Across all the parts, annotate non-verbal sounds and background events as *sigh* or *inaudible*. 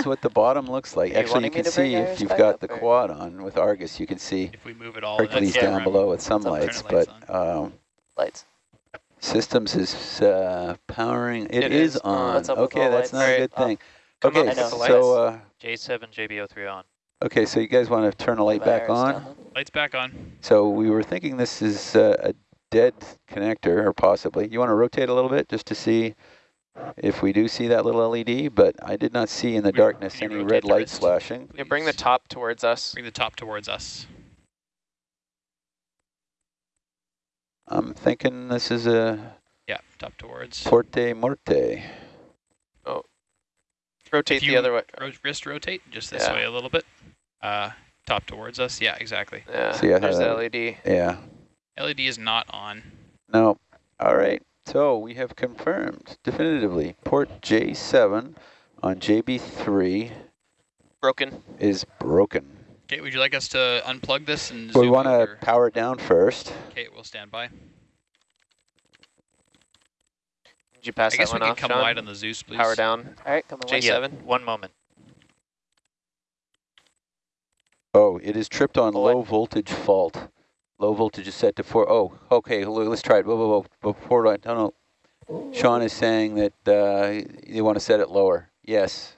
is what the bottom looks like. Are Actually, you wanting can see if you've got the or- quad on with Argus, you can see If we move it all, Hercules that's- down below with some Some lights, lights but um, Lights. systems is uh, powering. It it is, is on. on. What's up with okay, that's lights? not a good uh, thing. come Okay, on, so uh, J7, JB03 on. okay, so you guys want to turn the light back on? down lights back on. So we were thinking this is uh, a dead connector, or possibly. You want to rotate a little bit just to see if we do see that little LED, but I did not see in the We- darkness any red light lights flashing. Yeah, bring the top towards us. Bring the top towards us. I'm thinking this is a Yeah, top towards. Porte Morte. Oh. Rotate the other way. ro- wrist rotate just this Yeah. way a little bit. Uh, top towards us. Yeah, exactly. Yeah, See, there's the LED. Yeah. LED is not on. No. All right. So we have confirmed definitively port J7 on JB3 Broken. is broken. Okay, would you like us to unplug this and We want to power it down first. Okay, we'll stand by. Did you pass I guess that we one can off, come Sean? wide on the Zeus, please. Power down. All right, come on. J7. J7. One moment. Oh, it is tripped on low voltage fault. Low voltage is set to four. Oh, okay. Let's try it. Whoa, whoa, whoa. Before I don't know. Sean is saying that uh, you want to set it lower. Yes.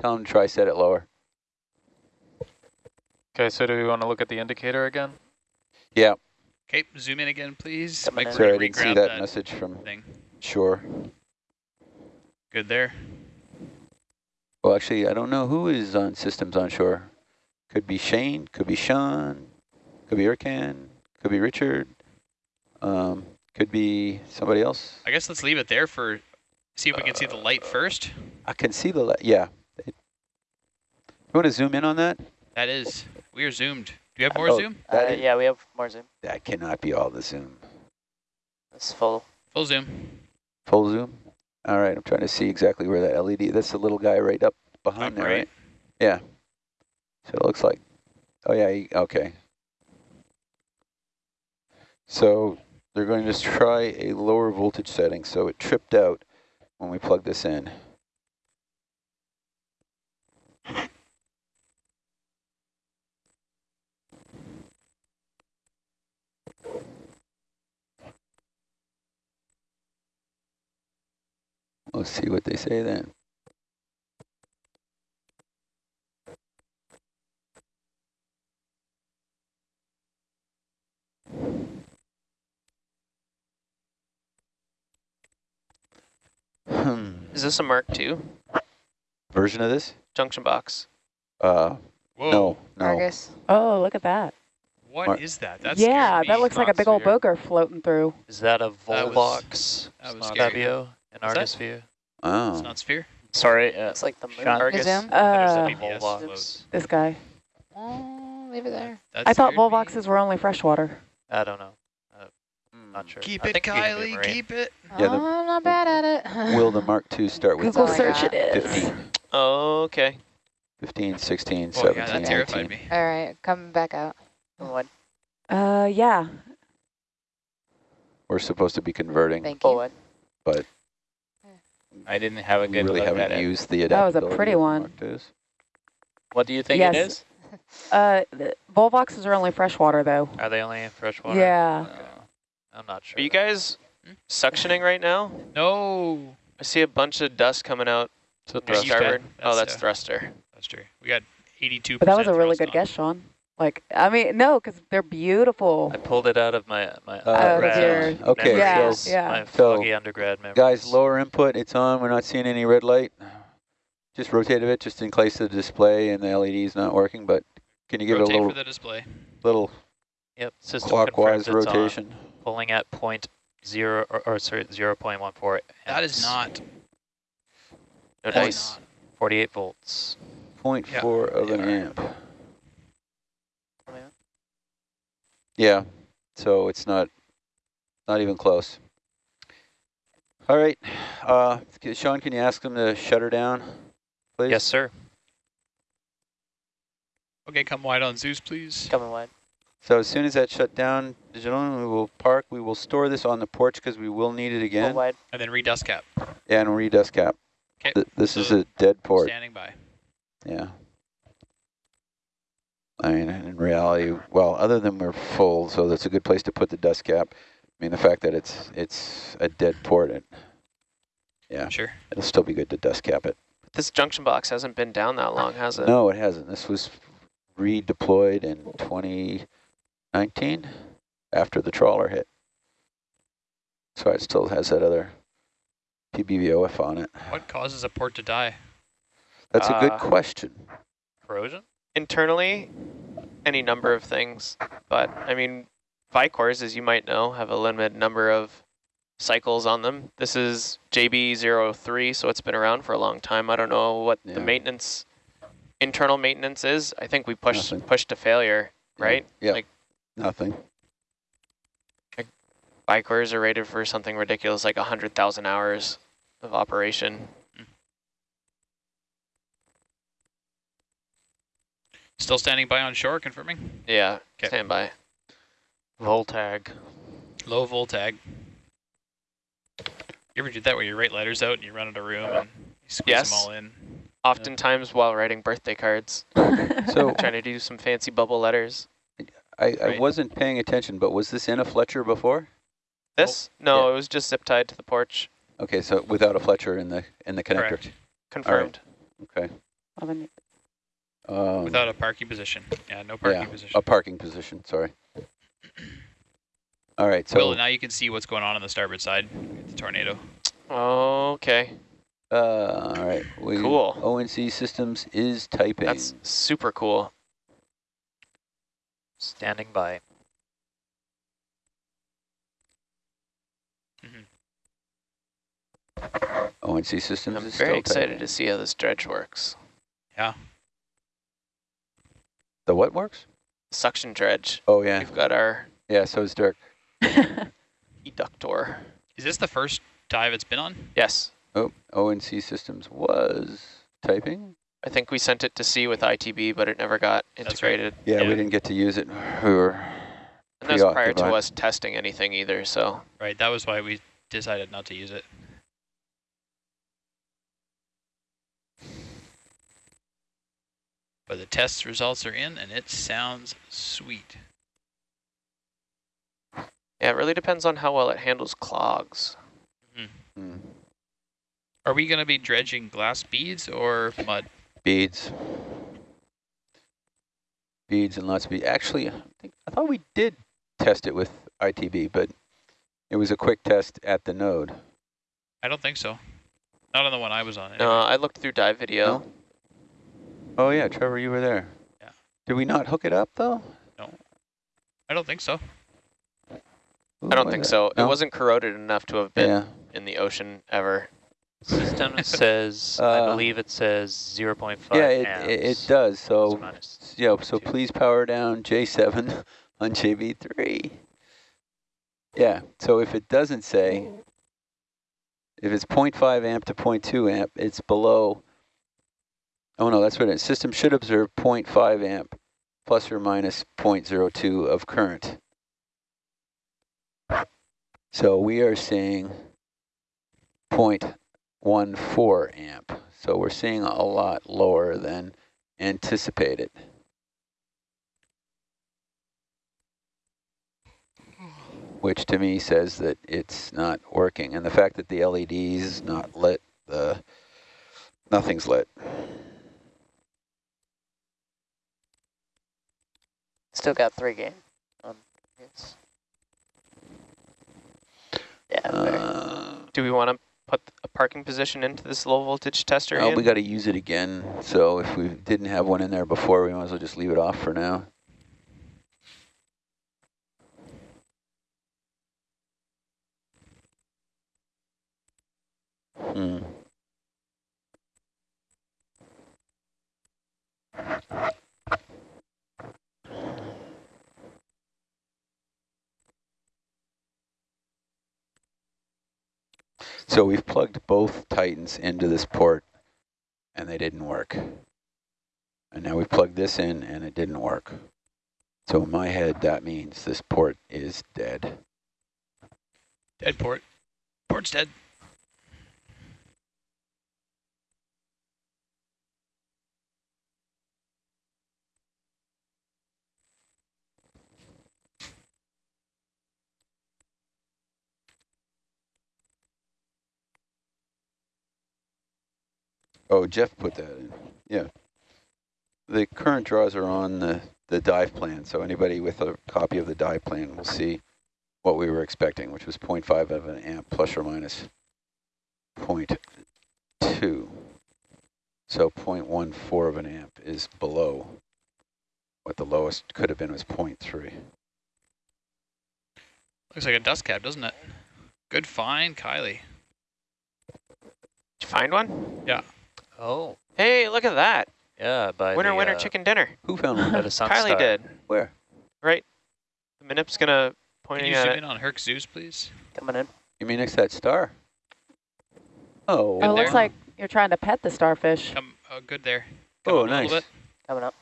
Tell him to try set it lower. Okay, so do we want to look at the indicator again? Yeah. Okay, zoom in again, please. Coming Mike, in. Sorry, I didn't see regrab that, message from thing. Shore. Good there. Well, actually, I don't know who is on systems onshore. Could be Shane, could be Sean, could be Erkan, could be Richard, um, could be somebody else. I guess let's leave it there for, see if we can see the light first. I can see the, light, yeah. It- you want to zoom in on that? That is, we are zoomed. Do you have more Oh, zoom? Uh, yeah, we have more zoom. That cannot be all the zoom. That's full. Full zoom. Full zoom? All right, I'm trying to see exactly where that LED, that's the little guy right up behind Up there, right. right? Yeah. So it looks like, oh yeah, okay. So they're going to try a lower voltage setting, so it tripped out when we plugged this in. Let's see what they say then. Hmm. Is this a Mark II Version of this? junction box? Uh, Whoa. no, no. Argus. Oh, look at that. What is Mar- that? That's yeah, that looks like a big old Atmosphere. boger floating through. Is that a That was- Volvox that was Snot scary. Fabio that? Argus view? Oh. It's not sphere. Sorry, uh, It's like the moon. Argus. Zoom? Uh, Volvox. this guy. Oh, leave it there. That I thought scared me. Volvoxes were only freshwater. I don't know. Not sure. Keep I it, think you can do Kylie. marine. Keep it. Yeah, the- oh, I'm not bad at it. *laughs* Will the Mark II start with Google all I search got. it is. 15, Okay. 15, 16, Oh, yeah, 17, that terrified 18? me. All right, come back out. Come on. Uh, yeah. We're supposed to be converting, Thank Full you. wide. but I didn't have a good really look at haven't it. used the That was a pretty one. Mark IIs. What do you think Yes. it is? Uh, the Volvoxes are only freshwater though. Are they only in freshwater? Yeah. Uh, I'm not sure. Are you guys suctioning right now? No. I see a bunch of dust coming out So from Yeah, starboard. can. Oh, That's, that's uh, thruster. That's true. We got 82%. But that was a really good on. guess, Sean. Like, I mean, no, because they're beautiful. I pulled it out of my my Uh, undergrad. Okay, Yeah, memories, yeah. my So, undergrad memories. Guys, lower input, it's on. We're not seeing any red light. Just rotate a bit just in case the display and the LED is not working, but can you give Rotate it a little, for the display. little Yep, clockwise confirms it's on, rotation? Pulling at point zero or, or sorry zero point one four. That is not. No that is dice. not. forty eight volts. Point Yeah, four of they an amp. Yeah. Yeah, so it's not, not even close. All right, uh, Sean, can you ask them to shut her down, please? Yes, sir. Okay, come wide on Zeus, please. Coming wide. So as soon as that shut down, gentlemen, we will park. We will store this on the porch because we will need it again. wide. And then redust cap. Yeah, and redust cap. Okay. Th this is a dead port. Standing by. Yeah. I mean, in reality, well, other than we're full, so that's a good place to put the dust cap. I mean, the fact that it's it's a dead port, it, yeah, Sure. it'll still be good to dust cap it. This junction box hasn't been down that long, has it? No, it hasn't. This was redeployed in 2019 after the trawler hit. So it still has that other PBVOF on it. What causes a port to die? That's a good Uh, question. Corrosion? Internally, any number of things. But, I mean, Vicors, as you might know, have a limited number of cycles on them. This is JB03, so it's been around for a long time. I don't know what Yeah. the maintenance, internal maintenance is. I think we pushed, Nothing. pushed to failure, right? Yeah. Like Nothing. Vicors are rated for something ridiculous like 100,000 hours of operation. Still standing by on shore, confirming. Yeah, 'Kay. stand by. Voltag. Low voltag. You ever do that where you write letters out and you run out of room and you squeeze Yes. them all in? Oftentimes while writing birthday cards, *laughs* So trying to do some fancy bubble letters. I, I wasn't paying attention, but was this in a Fletcher before? This? No, Yeah. it was just zip tied to the porch. Okay, so without a Fletcher in the in the connector. Correct. Confirmed. Okay. Well, then Um, Without a parking position. Yeah, no parking yeah, position. a parking position. Sorry. All right. So Will, now you can see what's going on on the starboard side. The tornado. Okay, Uh, all right. We, Cool. ONC Systems is typing. that's super cool. Standing by. Mm-hmm. ONC Systems I'm is very still excited typing. to see how this dredge works. Yeah. The what works? Suction dredge. Oh yeah, We've got our yeah. So is Dirk. *laughs* eductor. Is this the first dive it's been on? Yes, Oh, ONC Systems was typing. I think we sent it to sea with ITB, but it never got That's right. integrated. Yeah, Yeah. we didn't get to use it. We were. And that's prior to us testing anything either, so Right, that was why we decided not to use it. But the test results are in and it sounds sweet. yeah, it really depends on how well it handles clogs. Hmm. Are we going to be dredging glass beads or mud? Beads. Beads and lots of beads. Actually, I, think, I thought we did test it with ITB, but it was a quick test at the node. I don't think so. Not on the one I was on. No, anyway. I looked through dive video. No? Oh yeah, Trevor, you were there. Yeah. Did we not hook it up though? No. I don't think so. Ooh, I don't think it? so. It wasn't corroded enough to have been Yeah. in the ocean ever. System says, I Uh, believe it says 0.5 Yeah, it, amps. it, does. So, yeah, so please power down J7 *laughs* on JB3. Yeah, so if it doesn't say, if it's 0.5 amp to 0.2 amp, it's below, oh no, that's what it is. System should observe 0.5 amp plus or minus 0.02 of current. So we are seeing 0.14 amp. So we're seeing a lot lower than anticipated. Which to me says that it's not working. And the fact that the LED is not lit, the nothing's lit. Still got three game. Um, it's yeah, Uh, Do we want to put a parking position into this low voltage tester? oh, we got to use it again. So if we didn't have one in there before, we might as well just leave it off for now. Hmm. So we've plugged both Titans into this port and they didn't work. And now we plugged this in and it didn't work. So in my head, that means this port is dead. Dead port. Port's dead. Oh, Jeff put that in. Yeah. The current draws are on the, the dive plan, so anybody with a copy of the dive plan will see what we were expecting, which was 0.5 of an amp plus or minus 0.2. So 0.14 of an amp is below what the lowest could have been was 0.3. Looks like a dust cap, doesn't it? Good find, Kylie. Did you find one? Oh, Hey, look at that. yeah, by winner, the, winner, uh, chicken dinner. Who found one? By the sun Kylie star. did. Where? Right. The Minip's gonna Can you at zoom it. in on Herc Zeus, please? Coming in. You mean next to that star? Oh, Oh, Good it looks like you're trying to pet the starfish. Come, oh, good there. Come oh, nice, little. Coming up.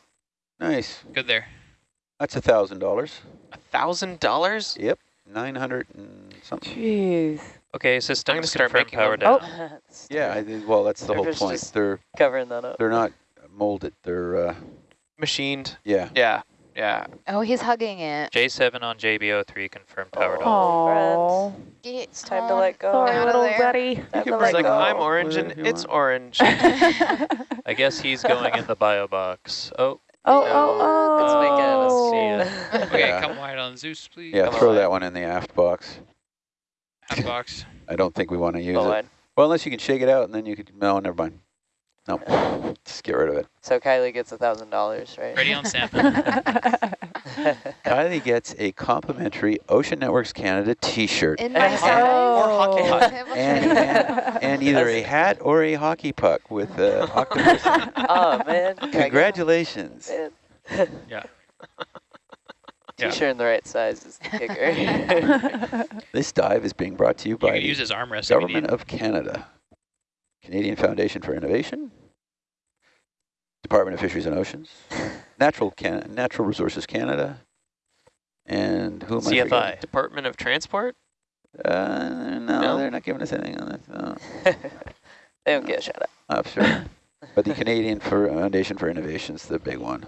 nice. Good there. That's a thousand dollars. A thousand dollars? Yep, nine hundred and something. Jeez. Okay, systems start confirm making power them. down. *laughs* Yeah, I think, well, that's the They're whole point. They're Covering that up. they're not molded. They're uh, Machined. yeah. Yeah. Yeah. Oh, he's hugging it. J7 on JB03 confirmed power down. Oh, Get It's time to let go. sorry, little there. buddy. Time can to bring like, go. I'm orange and it's want. orange. *laughs* I guess he's going in the bio box. Oh, Oh, oh, It's oh. making us see Okay, Yeah. come wide on Zeus, please. Yeah, Come throw on. that one in the aft box. Half box. I don't think we want to use Go it. wide. Well, unless you can shake it out and then you could, no, never mind. No, just get rid of it. So Kylie gets a thousand dollars, right? Ready on sample. *laughs* Kylie gets a complimentary Ocean Networks Canada t-shirt In my Or hockey puck. And, and, and either a hat or a hockey puck with uh, *laughs* octopus. oh man. Can I get Congratulations. one? Yeah. *laughs* T-shirt in the right size is the kicker. *laughs* This dive is being brought to you You by can the use his armrest Government of Canada, Canadian Foundation for Innovation, Department of Fisheries and Oceans, Natural Can Natural Resources Canada, and who am I CFI. Department of Transport? Uh, no, No? they're not giving us anything on this. No. *laughs* they don't get a shout out. I'm sure. *laughs* but the Canadian for Foundation for Innovation is the big one.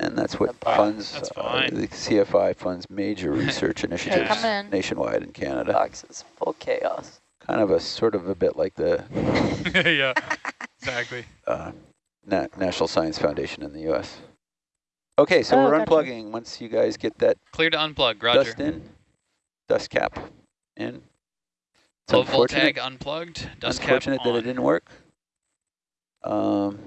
And that's what Wow, funds, that's uh, the CFI funds major *laughs* research initiatives come in. nationwide in Canada. Box is full chaos. Kind of a sort of a bit like the *laughs* yeah, exactly. *laughs* uh, Na National Science Foundation in the U.S. Okay, so Oh, we're gotcha. unplugging. Once you guys get that Clear to unplug, Roger. dust in, dust cap in. It's Low volt unfortunate, tag unplugged, dust cap unfortunate that on. it didn't work. Um,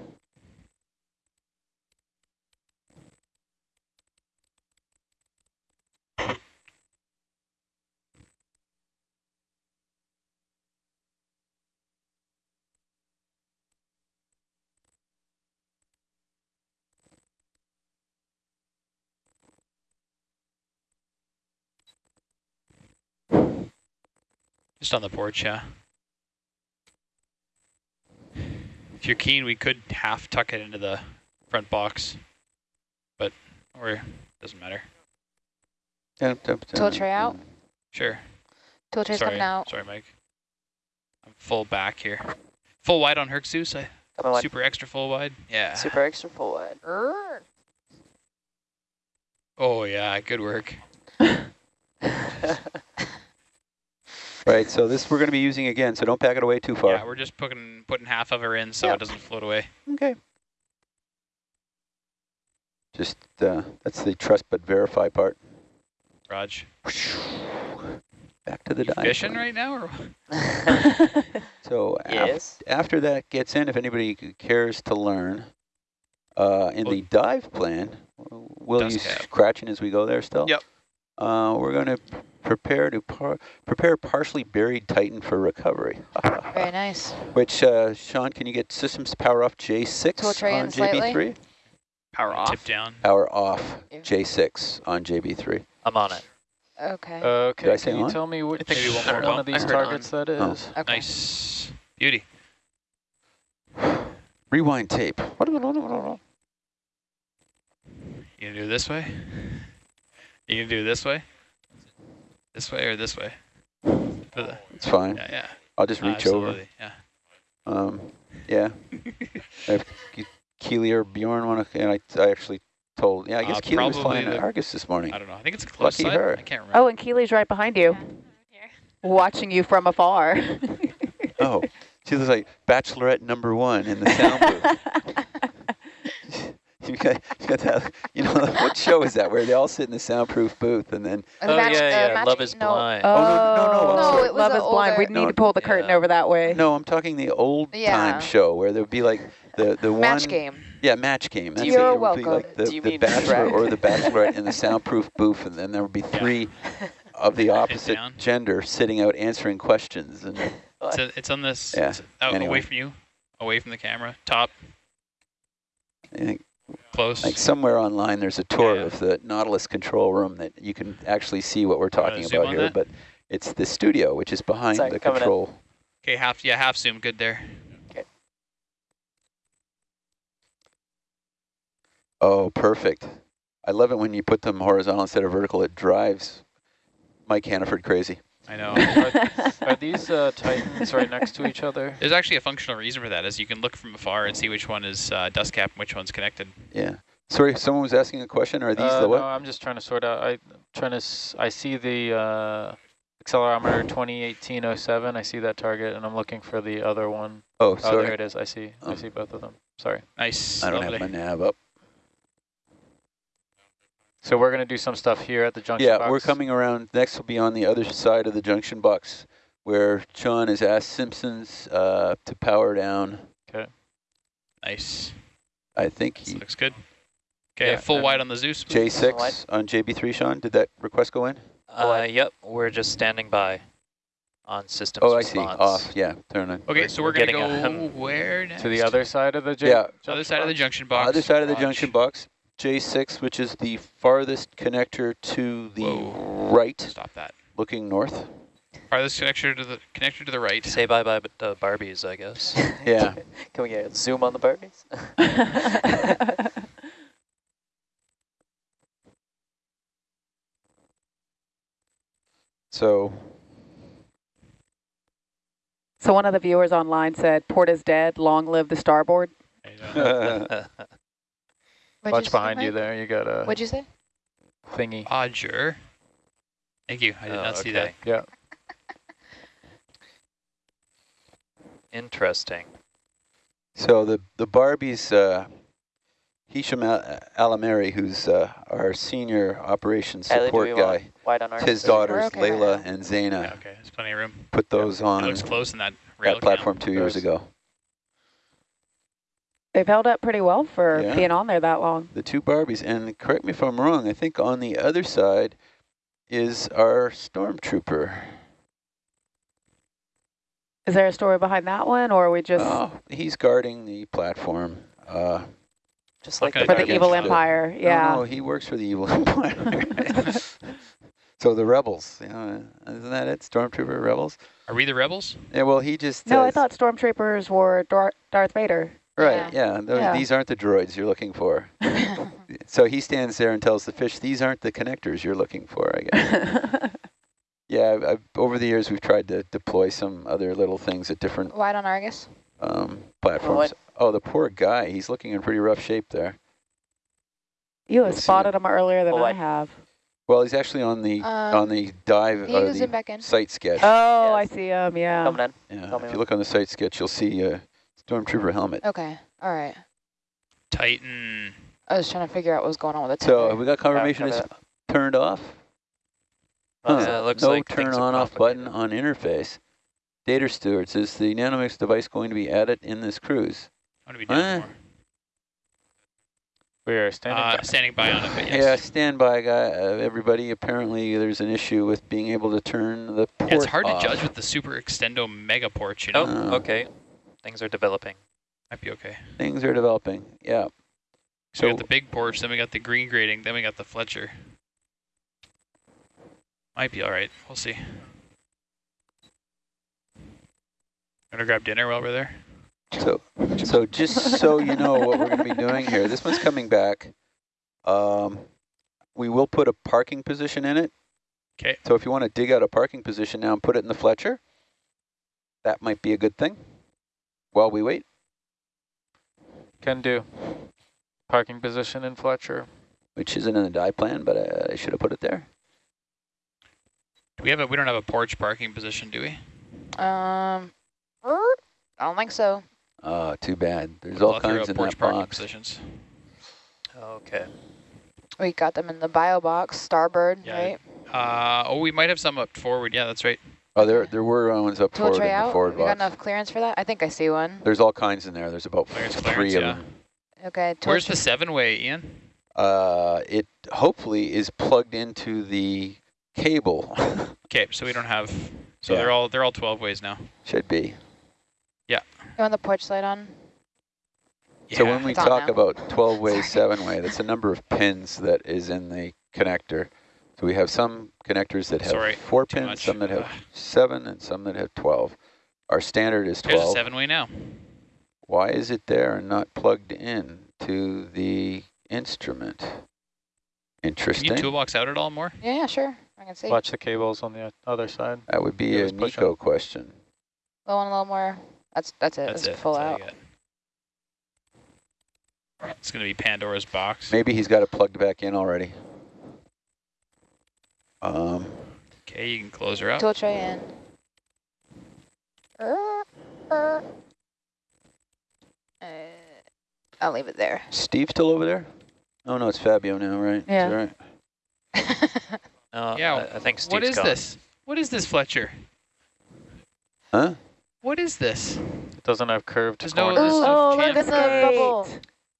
Just on the porch, yeah. If you're keen, we could half tuck it into the front box, but or doesn't matter. dun, dun, Tool tray out? Sure. Tool tray's sorry, coming out. sorry, Mike. I'm full back here. Full wide on Herc Zeus. I Coming wide. super extra full wide. Yeah. Super extra full wide. Oh yeah, good work. *laughs* *laughs* Right, so this we're going to be using again, so don't pack it away too far. Yeah, we're just putting putting half of her in so Yeah. it doesn't float away. Okay. Just, uh, that's the trust but verify part. Raj, Back to the dive. fishing right now or? *laughs* So af- yes. after that gets in, if anybody cares to learn, uh, in the dive plan, will Dust you cap. scratching as we go there still? Yep. Uh, we're going to prepare to par prepare partially buried Titan for recovery. *laughs* Very nice. Which, uh, Sean, can you get systems to power off J6 Tool tray on. JB3? Power off. Tip down. Power off J6 on JB3. I'm on it. Okay. Did I Okay, say can you on? tell me which Maybe one more one bump. of these I heard targets that Oh. okay. Nice. Beauty. Rewind tape. You gonna do it this way? You gonna do it this way? This way or this way? For the- It's fine. yeah, yeah. I'll just reach over. Yeah. Um, yeah. *laughs* if Keely or Bjorn want to, and I, I actually told, yeah, I guess Uh, Keely was probably flying the- Argus this morning. I don't know. I think it's a close Lucky side. her. I can't remember. oh, and Keely's right behind you, watching you from afar. Oh, She looks like Bachelorette number one in the sound booth. *laughs* *laughs* you got, you got that, you know, *laughs* what show is that where they all sit in the soundproof booth and then, oh match- yeah, yeah. match- Love is no, blind. Oh, no, no, no, I'm No, it was Love a is blind. We older- need No, to pull the curtain yeah. over that way. no, I'm talking the old Yeah. time show where there would be like the, the Match one. game. Yeah, match game. That's You're it. It would be welcome. like the, Do you the mean bachelor or the bachelorette in the *laughs* soundproof booth and then there would be three of the opposite gender sitting out answering questions and It's, a, it's on this. Yeah, it's out, anyway. away from you, away from the camera, top, I think close. Like somewhere online, there's a tour Yeah. of the Nautilus control room that you can actually see what we're talking about here. that? But it's the studio, which is behind Sorry, the control. Okay, half yeah, half zoom, good there. Okay. Oh, perfect. I love it when you put them horizontal instead of vertical. It drives Mike Hannaford crazy. I know. *laughs* Are these uh, Titans right next to each other? There's actually a functional reason for that, is you can look from afar and see which one is uh, dust cap and which one's connected. Yeah. Sorry, someone was asking a question. Are these Uh, the what? No, I'm just trying to sort out. I trying to. S I see the uh, accelerometer 2018-07. I see that target, and I'm looking for the other one. oh, Oh, there it is. I see. I Um, see both of them. Sorry. Nice. I don't lovely. have my nav up. So we're gonna do some stuff here at the junction Yeah, box. we're coming around. Next will be on the other side of the junction box where John has asked Simpsons uh, to power down. Okay. Nice. I think This he looks good. Okay, Yeah, full and- wide on the Zeus. J6 on JB3, Sean. Did that request go in? Uh, yep, we're just standing by on systems Oh, I see. Off. Yeah, turn on. Okay, so we're, we're gonna go where next? to the other side of the J Yeah. Other side of the junction box. Other side of the Watch. junction box. J6, which is the farthest connector to the Whoa. right, Stop that. looking north. Farthest connector to the connector to the right. Say bye bye, but uh, Barbies, I guess. *laughs* Yeah. *laughs* Can we get a zoom on the Barbies? *laughs* So, so one of the viewers online said, port is dead, long live the starboard. I. What'd Watch say, behind you there. You got a What'd you say? thingy. Roger. Thank you. I did Oh, not see that. Yeah. *laughs* Interesting. so the the Barbies, uh, Hisham Al- Alameri, who's uh, our senior operations support we guy, wide on our his daughters, okay Layla and Zaina, Yeah, okay, there's plenty of room. put those It on looks close in that rail that platform two years ago. They've held up pretty well for Yeah. being on there that long. The two Barbies, and correct me if I'm wrong, I think on the other side is our stormtrooper. Is there a story behind that one, or are we just Oh, he's guarding the platform. Uh, Just like gonna for the the evil empire? no, Yeah. no, he works for the evil *laughs* empire. so the rebels, you know, isn't that it? Stormtrooper rebels. Are we the rebels? Yeah, well, he just No, I thought stormtroopers were Dar- Darth Vader. Right. Yeah, tho- Yeah. these aren't the droids you're looking for. *laughs* so he stands there and tells the fish, "These aren't the connectors you're looking for." I guess. *laughs* yeah, I've, I've, over the years we've tried to deploy some other little things at different Wide on Argus. um, platforms. Oh, the poor guy. He's looking in pretty rough shape there. you have spotted him earlier than Well, I I- have. Well, he's actually on the Um, on the dive He or can the zoom back in. site sketch. Oh, I see him. Yeah. coming in. yeah, tell me if you what- look on the site sketch, you'll see a stormtrooper helmet. Okay. All right. Titan. I was trying to figure out what was going on with the So have we got confirmation cover it's turned off? Well, Huh. yeah, it looks no like turn on off button on interface. Data stewards, is the Nanometrics device going to be added in this cruise? What are we doing more? We are standing. Uh, by. standing by on it, but Yeah, yes. standby guy. Uh, everybody, apparently there's an issue with being able to turn the port Yeah, it's hard off. to judge with the super extendo mega ports, you know? Oh, Uh, okay. Things are developing. Might be okay. Things are developing. Yeah. So we got the big porch, then we got the green grading, then we got the Fletcher. Might be all right. We'll see. Gonna grab dinner while we're there. So, so just so you know what we're going to be doing here, this one's coming back. Um, we will put a parking position in it. Okay. So if you want to dig out a parking position now and put it in the Fletcher, that might be a good thing while we wait. Can do. Parking position in Fletcher. Which isn't in the die plan, but uh, I, I should have put it there. Do we have a? We don't have a porch parking position, do we? Um, I don't think so. Ah, too bad. There's all I'll throw kinds in porch that parking box. positions. Okay. We got them in the bio box, starboard, Yeah. right? Uh, oh, we might have some up forward. Yeah, that's right. Oh, there there were ones up Tool forward tray in the out. forward We got enough clearance for that. I think I see one. There's all kinds in there. There's about Clearance, three clearance, of yeah. them. Okay. Tool Where's the seven-way, Ian? Uh, it hopefully is plugged into the cable. *laughs* Okay, so we don't have. So Yeah. they're all they're all 12 ways now. Should be. Yeah. You want the porch light on? Yeah. So when we It's talk about 12 way, *laughs* seven way, that's a number of pins that is in the connector. So we have some connectors that have Sorry, four pins, much. some that have Ugh. seven, and some that have 12. Our standard is 12. There's a seven-way now. Why is it there and not plugged in to the instrument? Interesting. Can Interesting. you toolbox out at all more? Yeah, yeah, sure. I can see. Watch the cables on the other side. That would be Yeah, a just push Nico question. Low and a little more. That's that's it. That's That's it. full That's out. It's gonna be Pandora's box. Maybe he's got it plugged back in already. Um, Okay, you can close her up. Tool tray in. Uh, uh. Uh, I'll leave it there. Steve still over there? Oh no, it's Fabio now, right? Yeah. Is that right? No, *laughs* Yeah, I, I think Steve's What is gone. this? What is this, Fletcher? Huh? What is this? It doesn't have curved There's no- corners. there's no oh, look at chamfer. the bubble.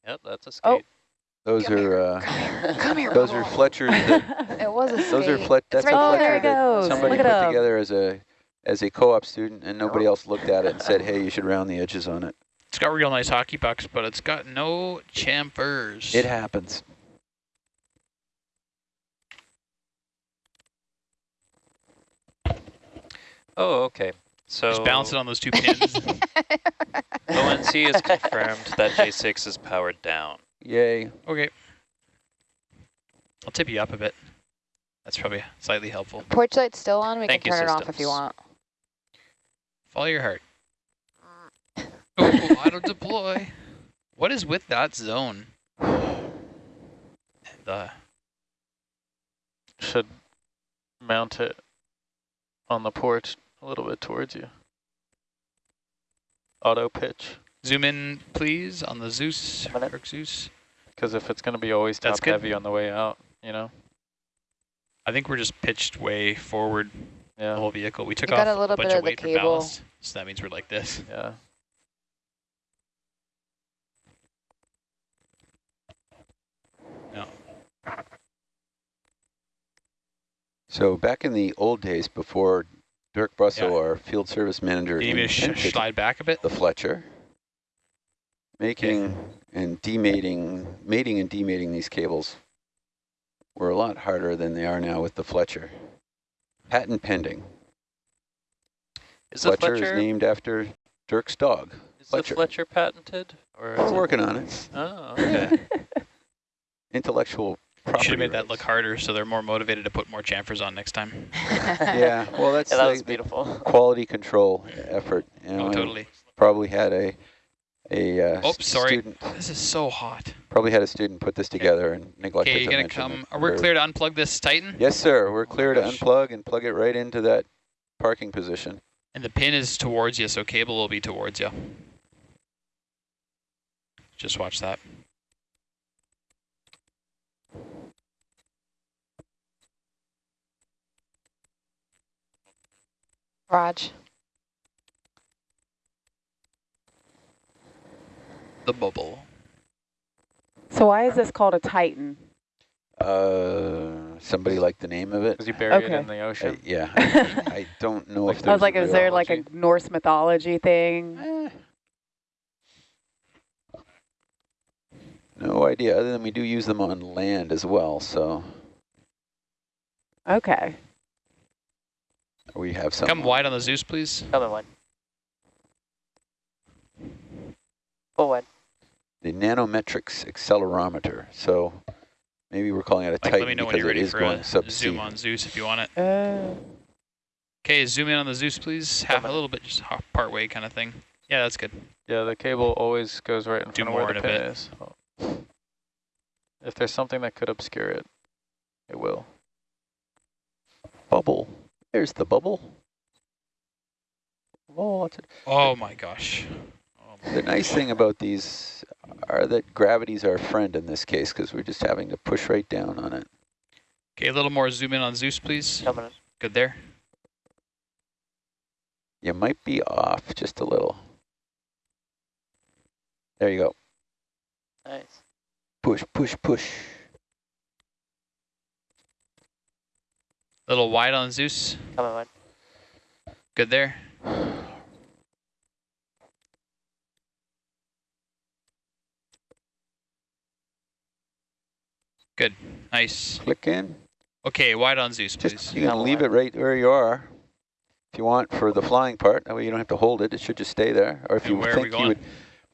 Yep, that's a skate. Oh. Those Come are uh, Come here, *laughs* those are. Fletchers that *laughs* It was a those are skate. Flet that's right a Oh, there. there Fletcher it that goes. somebody Look put up. together as a as a co-op student and nobody else looked at it and said, hey, you should round the edges on it. It's got real nice hockey pucks, but it's got no chamfers. It happens. Oh, okay. So Just bounce it on those two pins. *laughs* ONC has confirmed that J6 is powered down. Yay. okay. I'll tip you up a bit. That's probably slightly helpful. Porch light's still on. We Thank can you, turn it off if you want. Follow your heart. *laughs* Oh, auto deploy. What is with that zone? *sighs* The Should mount it on the porch a little bit towards you. Auto pitch. Zoom in, please, on the Zeus, Minute. Herc Zeus. Because if it's going to be always That's top good. heavy on the way out, you know? I think we're just pitched way forward yeah. the Yeah, whole vehicle. We took You off got a little bunch bit of of the weight for ballast, so that means we're like this. yeah. So back in the old days before Dirk Brusso, Yeah. our field service manager, Do you need me to sh invented slide back a bit? the Fletcher, making and demating, mating and demating these cables were a lot harder than they are now with the Fletcher. Patent pending. Is Fletcher, Fletcher, is named after Dirk's dog. is Fletcher. the Fletcher patented? Or is We're it- working on it. Oh, okay. *laughs* Intellectual You property should have made that look harder so they're more motivated to put more chamfers on next time. *laughs* Yeah, well, that's *laughs* Yeah, that the- was beautiful. quality control effort. You know, Oh, totally. Probably had a a uh, Oh, sorry. student. This is so hot. Probably had a student put this together and neglected Okay, to you gonna come? it. Are we Or- clear to unplug this Titan? Yes, sir. We're clear to gosh. unplug and plug it right into that parking position. And the pin is towards you, so cable will be towards you. Just watch that. Raj. The bubble. So why is this called a Titan? Uh, somebody like the name of it? Because you bury it in the I, ocean. yeah, *laughs* I, I don't know if *laughs* Like- there's I was like, a is there like a? Norse mythology thing? Eh. No idea, other than we do use them on land as well, so Okay. we have some. Come wide on the Zeus, please. Coming one. Full one. The nanometrics accelerometer, so maybe we're calling it a Like, Titan let me know when because you're it ready for going a subsea. zoom on Zeus if you want it. Uh, Okay, zoom in on the Zeus, please. Half a little bit, just half part way kind of thing. Yeah, that's good. Yeah, the cable always goes right in Do front of more where the pin is. So if there's something that could obscure it, it will. Bubble. There's the bubble. lots of Oh my gosh. Oh my The nice thing about these are that gravity's our friend in this case because we're just having to push right down on it. Okay, a little more zoom in on Zeus, please. Coming in. Good there. You might be off just a little. There you go. Nice. Push, push, push. A little wide on Zeus. Coming wide. Good there. *sighs* *sighs* Good. Nice. Click in. Okay, wide on Zeus, please. Just you can leave it right where you are if you want for the flying part. That way you don't have to hold it. It should just stay there. Or if And you where are we think you would,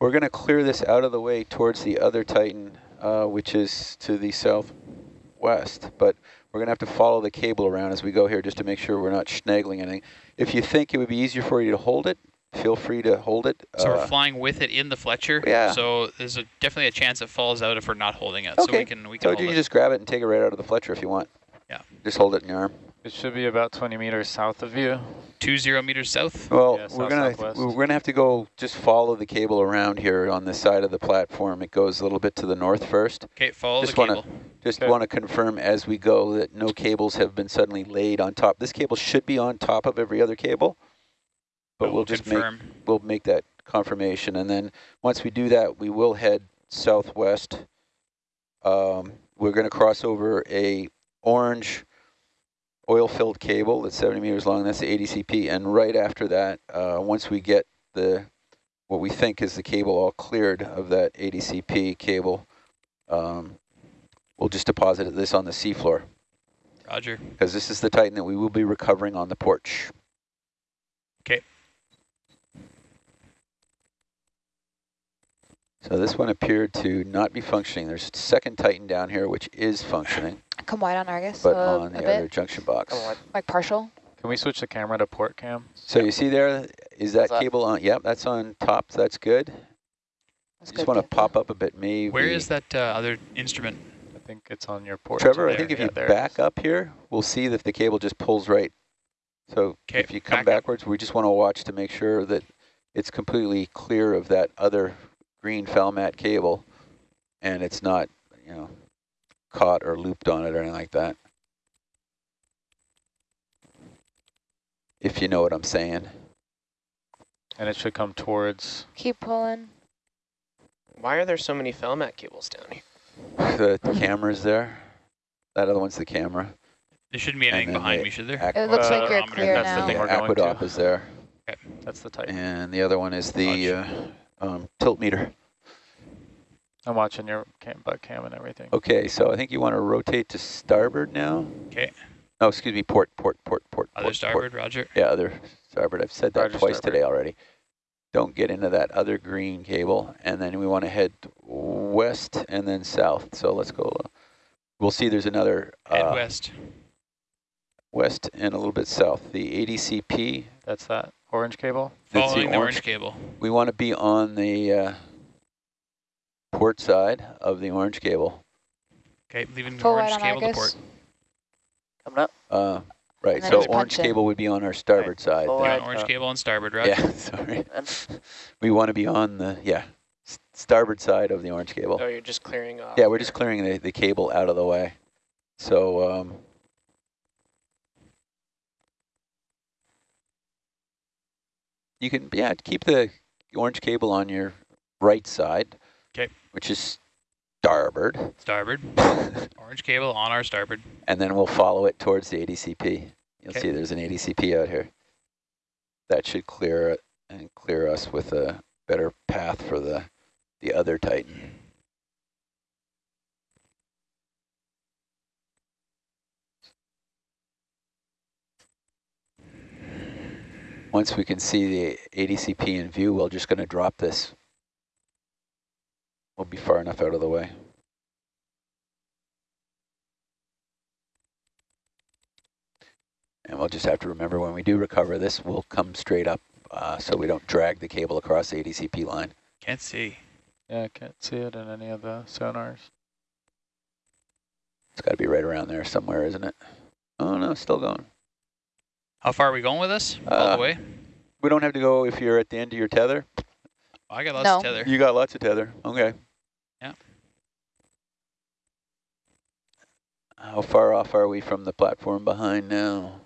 we're going to clear this out of the way towards the other Titan, uh, which is to the southwest. But we're going to have to follow the cable around as we go here just to make sure we're not schnagling anything. If you think it would be easier for you to hold it, feel free to hold it. So Uh, we're flying with it in the Fletcher. yeah. So there's a, definitely a chance it falls out if we're not holding it. So Okay. we can we can so hold you it. can just grab it and take it right out of the Fletcher if you want. Yeah. Just hold it in your arm. It should be about 20 meters south of you. Two zero meters south. Well, Yeah, we're gonna southwest. we're gonna have to go just follow the cable around here on this side of the platform. It goes a little bit to the north first. Okay, follow Just the wanna- cable. Just Okay. want to confirm as we go that no cables have been suddenly laid on top. This cable should be on top of every other cable, but we'll just make we'll make that confirmation, and then once we do that, we will head southwest. Um, we're going to cross over a orange oil-filled cable that's 70 meters long. That's the ADCP, and right after that, uh, once we get the what we think is the cable all cleared of that ADCP cable, um, we'll just deposit this on the seafloor Roger. because this is the Titan that we will be recovering on the porch. Okay. So this one appeared to not be functioning. There's a second Titan down here which is functioning, Come wide on Argus. but uh, on a the other junction box. Coming like partial. Can we switch the camera to port cam? So you see there, is that Is that- cable on? Yep, that's on top. So that's good. That's Just want to pop up a bit, maybe. Where is that uh, other instrument? I think it's on your port. Trevor, I think if Yeah, you back up here, we'll see that the cable just pulls right. So if you come back up. backwards, we just want to watch to make sure that it's completely clear of that other green Falmat cable and it's not, you know, caught or looped on it or anything like that. If you know what I'm saying. And it should come towards, Keep pulling. Why are there so many Falmat cables down here? The camera's there. That other one's the camera. There shouldn't be anything behind me, should there? It looks Uh, like you're clear that's the now. thing the we're going to. Aquadopp is there. that's the type. And the other one is the uh, um, tilt meter. I'm watching your cam, butt cam and everything. Okay, so I think you want to rotate to starboard now. Okay. Oh, excuse me, port, port, port, port. Other port, starboard, Roger. Yeah, other starboard. I've said that Roger, twice starboard. today already. Don't get into that other green cable, and then we want to head west and then south. So let's go. uh, We'll see there's another Head uh, west. west and a little bit south. The ADCP, That's that orange cable. that's Following the the orange. orange cable. We want to be on the uh, port side of the orange cable. Okay, leaving Full wide orange on cable to port. Coming up. Uh, right, so orange punch in. cable would be on our starboard side. Full. Yeah, Right, orange uh, cable on starboard, right? Yeah, *laughs* sorry. We want to be on the, yeah, starboard side of the orange cable. Oh, you're just clearing off. Yeah, we're here. just clearing the, the cable out of the way. So, um, you can, yeah, keep the orange cable on your right side. Okay. Which is starboard. Starboard. *laughs* Orange cable on our starboard. and then we'll follow it towards the ADCP. You'll Okay. see there's an ADCP out here. That should clear it and clear us with a better path for the, the other Titan. Once we can see the ADCP in view, we're just going to drop this. We'll be far enough out of the way. And we'll just have to remember when we do recover this, we'll come straight up uh, so we don't drag the cable across the ADCP line. Can't see. Yeah, I can't see it in any of the sonars. It's got to be right around there somewhere, isn't it? Oh, no, still going. How far are we going with this? All Uh, the way? We don't have to go if you're at the end of your tether. Oh, I got lots No. of tether. You got lots of tether. Okay. Yeah. How far off are we from the platform behind now?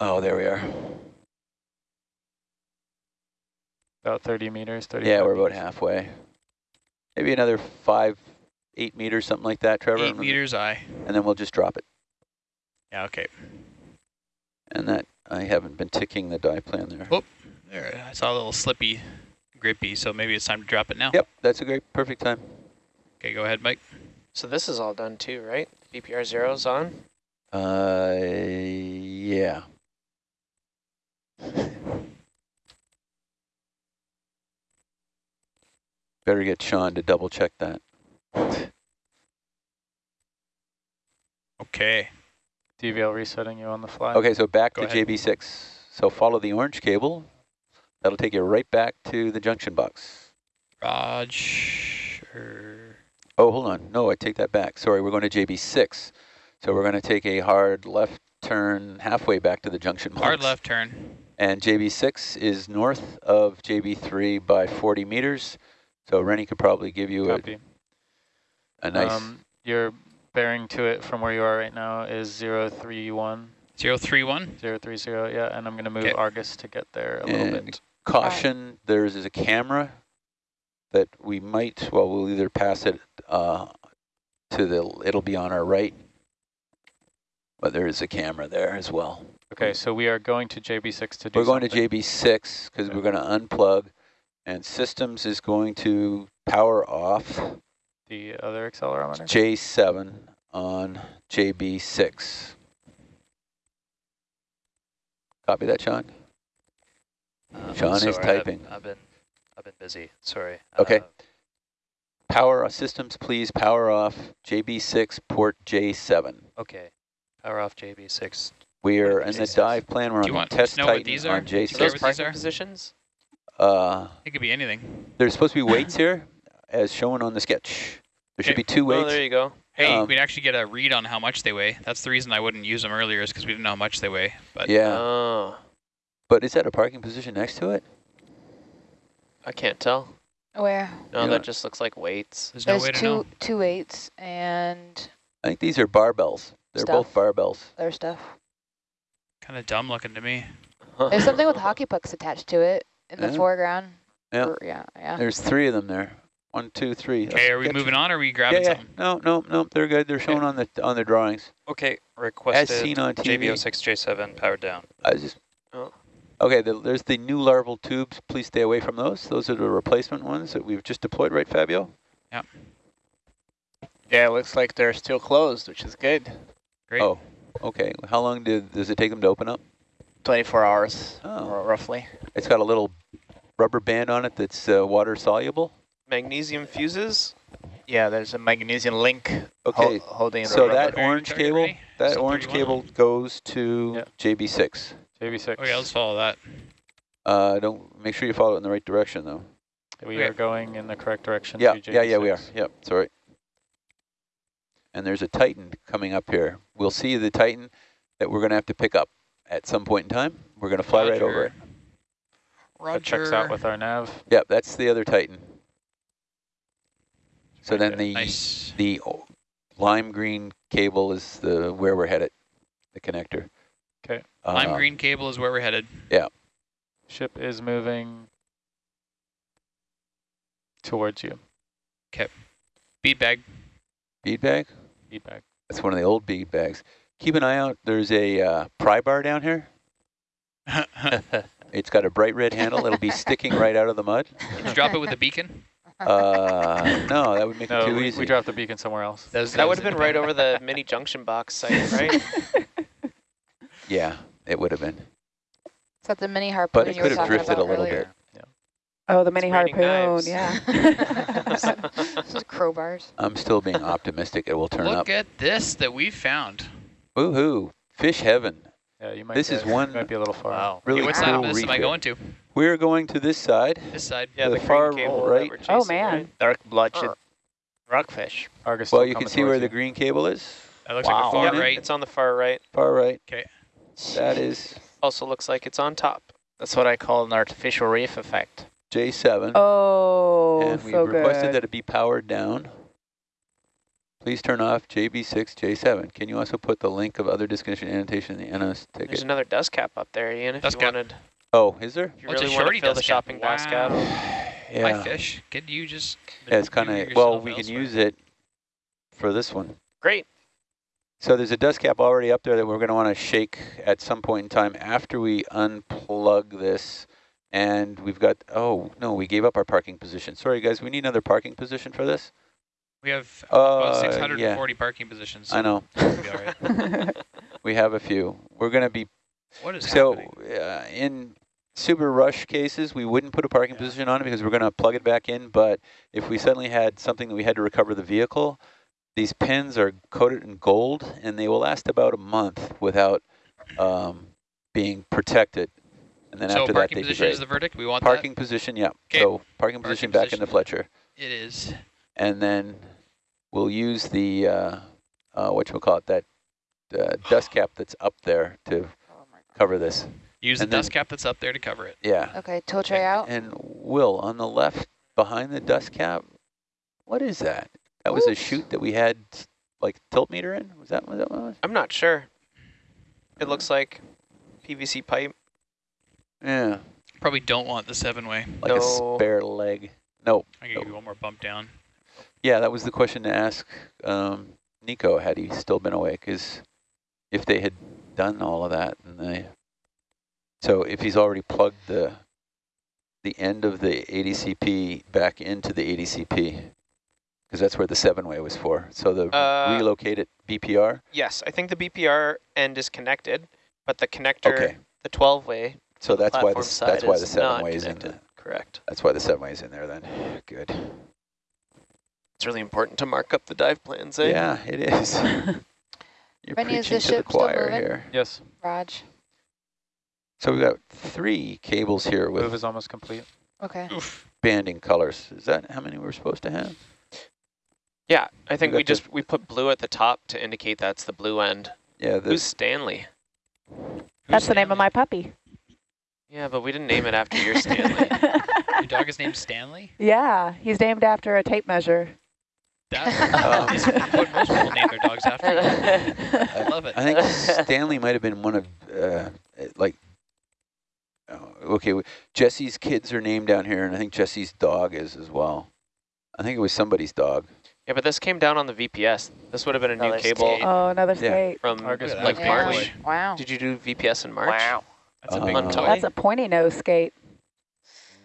Oh, there we are. About 30 meters, 30. Yeah, we're about halfway. Maybe another five, eight meters, something like that, Trevor. Eight meters I. And then we'll just drop it. Yeah, okay. And that, I haven't been ticking the dive plan there. Oh. There, I saw a little slippy, grippy, so maybe it's time to drop it now. Yep, that's a great, perfect time. Okay, go ahead, Mike. So this is all done too, right? BPR zero's on. Uh, yeah. *laughs* Better get Sean to double check that. Okay. DVL resetting you on the fly. Okay, so back Go to ahead. JB6. So follow the orange cable. That'll take you right back to the junction box. Roger. Oh, hold on. No, I take that back. Sorry, we're going to JB6. So we're going to take a hard left turn halfway back to the junction box. Hard left turn. And JB6 is north of JB3 by 40 meters. So Rennie could probably give you a, Copy. a nice... Um, your bearing to it from where you are right now is 031, Zero three one. 030, yeah, and I'm going to move Okay. Argus to get there a little bit. caution, there's a camera that we might, well, we'll either pass it uh, to the, it'll be on our right, but there is a camera there as well. Okay, so we are going to JB6 to do We're going something. to JB6 because we're going to unplug and systems is going to power off the other accelerometer. J7 on JB6. Copy that, Sean? Um, Sean is sorry, I've- typing. I've, been I've been busy. Sorry. Okay. Uh, Power systems, please power off JB6 port J7. okay. Power off JB6. We are in the dive plan. We're Do on the to test Titan on Do you Are care J6. those parking are? positions? Uh, It could be anything. there's supposed to be weights *coughs* here, as shown on the sketch. There should be two Oh, weights. there you go. Hey, Um, we'd actually get a read on how much they weigh. That's the reason I wouldn't use them earlier is because we didn't know how much they weigh. But yeah, Oh, but is that a parking position next to it? I can't tell. Where? No, Yeah. that just looks like weights. there's no There's way to two know. two eights and I think these are barbells. They're both barbells. They're stuff. Kind of dumb looking to me. There's something with *laughs* hockey pucks attached to it in the foreground. Yeah. Or- yeah, yeah. There's three of them there. One, two, three. Okay, are we Sketch- moving on or are we grabbing yeah. something? No, no, no. They're good. They're shown on the on the drawings. Okay. Requested As seen on TV. JB06 J7 powered down. I just. Oh. Okay, the, there's the new larval tubes. Please stay away from those. Those are the replacement ones that we've just deployed, right, Fabio? Yeah, Yeah, it looks like they're still closed, which is good. Great. Oh, okay. How long did does it take them to open up? 24 hours, Oh. roughly. It's got a little rubber band on it that's uh, water soluble. Magnesium fuses? Yeah, there's a magnesium link Okay, hol- holding the so rubber. that orange cable, ready? that Still orange 31? cable goes to Yeah. JB6. JB6. Okay, let's follow that. Uh, don't make sure you follow it in the right direction though. We Okay. are going in the correct direction. Yeah, to yeah, yeah, we are. JB6. Yep, sorry. And there's a Titan coming up here. We'll see the Titan that we're going to have to pick up at some point in time. We're going to fly right over it. Roger. That checks out with our nav. Yep, that's the other Titan. So Right then there. the Nice. the lime green cable is the where we're headed, the connector. 'Kay. Lime Uh, green cable is where we're headed. Yeah. Ship is moving towards you. Okay. Bead bag. Bead bag. Bead bag. That's one of the old bead bags. Keep an eye out. There's a uh, pry bar down here. *laughs* *laughs* It's got a bright red handle. It'll be sticking right out of the mud. Did you drop it with a beacon? Uh, no, that would make it No, too we, easy. we dropped the beacon somewhere else. Those- That would have been right over the *laughs* mini junction box site, *laughs* right? Yeah, it would have been. Is that the mini harpoon But it you could have drifted a little earlier? bit. Oh, the mini raining harpoon, knives. yeah. *laughs* This is crowbars. I'm still being optimistic it will turn Look up. Look at this that we found. Woohoo! Fish heaven. Yeah, you might. This is one- Might be a little far. wow. Really Hey, what cool side of this am I going to? We're going to this side. This side. Yeah, The the, far green cable right. that we're Oh, man. right? Dark blotched Or- rockfish. Argus Well, you can see where towards the green cable is. That looks Wow. like a far Yep, right. It's on the far right. Far right. Okay. that is Also looks like it's on top. That's what I call an artificial reef effect. J7. Oh, and we so requested good. that it be powered down. Please turn off JB6, J7. Can you also put the link of other disconnection annotation in the NOS ticket? There's another dust cap up there, Ian, if Dust you cap. wanted. Oh, is there? If you really want shorty to fill the dust cap. shopping basket. Wow. Yeah. My fish. Could you just Yeah, it's kind of, well, yourself we can use it for this one. Great. So there's a dust cap already up there that we're going to want to shake at some point in time after we unplug this. And we've got, oh, no, we gave up our parking position. Sorry, guys, we need another parking position for this? We have Uh, about 640 parking positions. I know. so be all right. *laughs* *laughs* We have a few. We're going to be What is So uh, in super rush cases, we wouldn't put a parking Yeah. position on it because we're going to plug it back in. But if we suddenly had something that we had to recover the vehicle, these pins are coated in gold and they will last about a month without um, being protected. And then So after that, parking they'd position is the verdict. We want Parking position, yeah. 'Kay. So parking position back into position. Fletcher. It is. And then we'll use the, uh, uh, what you call it, that uh, dust cap that's up there to. Cover this. Use the And then- dust cap that's up there to cover it. Yeah. Okay, tow tray out. And Will, on the left behind the dust cap, what is that? That was a Oops. chute that we had like tilt meter in? Was that what that was? I'm not sure. It looks like PVC pipe. Yeah, Probably don't want the seven-way. like a spare leg. No. I can give you one more bump down. Yeah, that was the question to ask um, Nico had he still been awake, is if they had done all of that. and they. So if he's already plugged the the end of the ADCP back into the ADCP, because that's where the seven-way was for. So the Uh, relocated BPR. Yes, I think the BPR end is connected, but the connector, Okay. the 12-way, So that's why platform the that's why the seven-way is in connected. there. correct. That's why the seven way is in there then. Good. It's really important to mark up the dive plans, eh? Yeah, it is. *laughs* You're Benny, is preaching the to the ship still choir here. Yes, Raj. So we've got three cables here move with is almost complete. Okay. Oof. banding colors. Is that how many we're supposed to have? Yeah, I think got we just, we put blue at the top to indicate that's the blue end. Yeah, Who's the, Stanley? That's the name of my puppy. Yeah, but we didn't name it after your Stanley. *laughs* Your dog is named Stanley? yeah, he's named after a tape measure. That is what most people name their dogs after. I love it. I think Stanley might have been one of uh, like. oh, Okay, Jesse's kids are named down here, and I think Jesse's dog is as well. I think it was somebody's dog. yeah, but this came down on the VPS. This would have been a new cable skate. Oh, another Yeah. from Argus like. Yeah. March. Wow. Did you do VPS in March? Wow. That's a Uh, big Uh, toy. That's a pointy nose skate.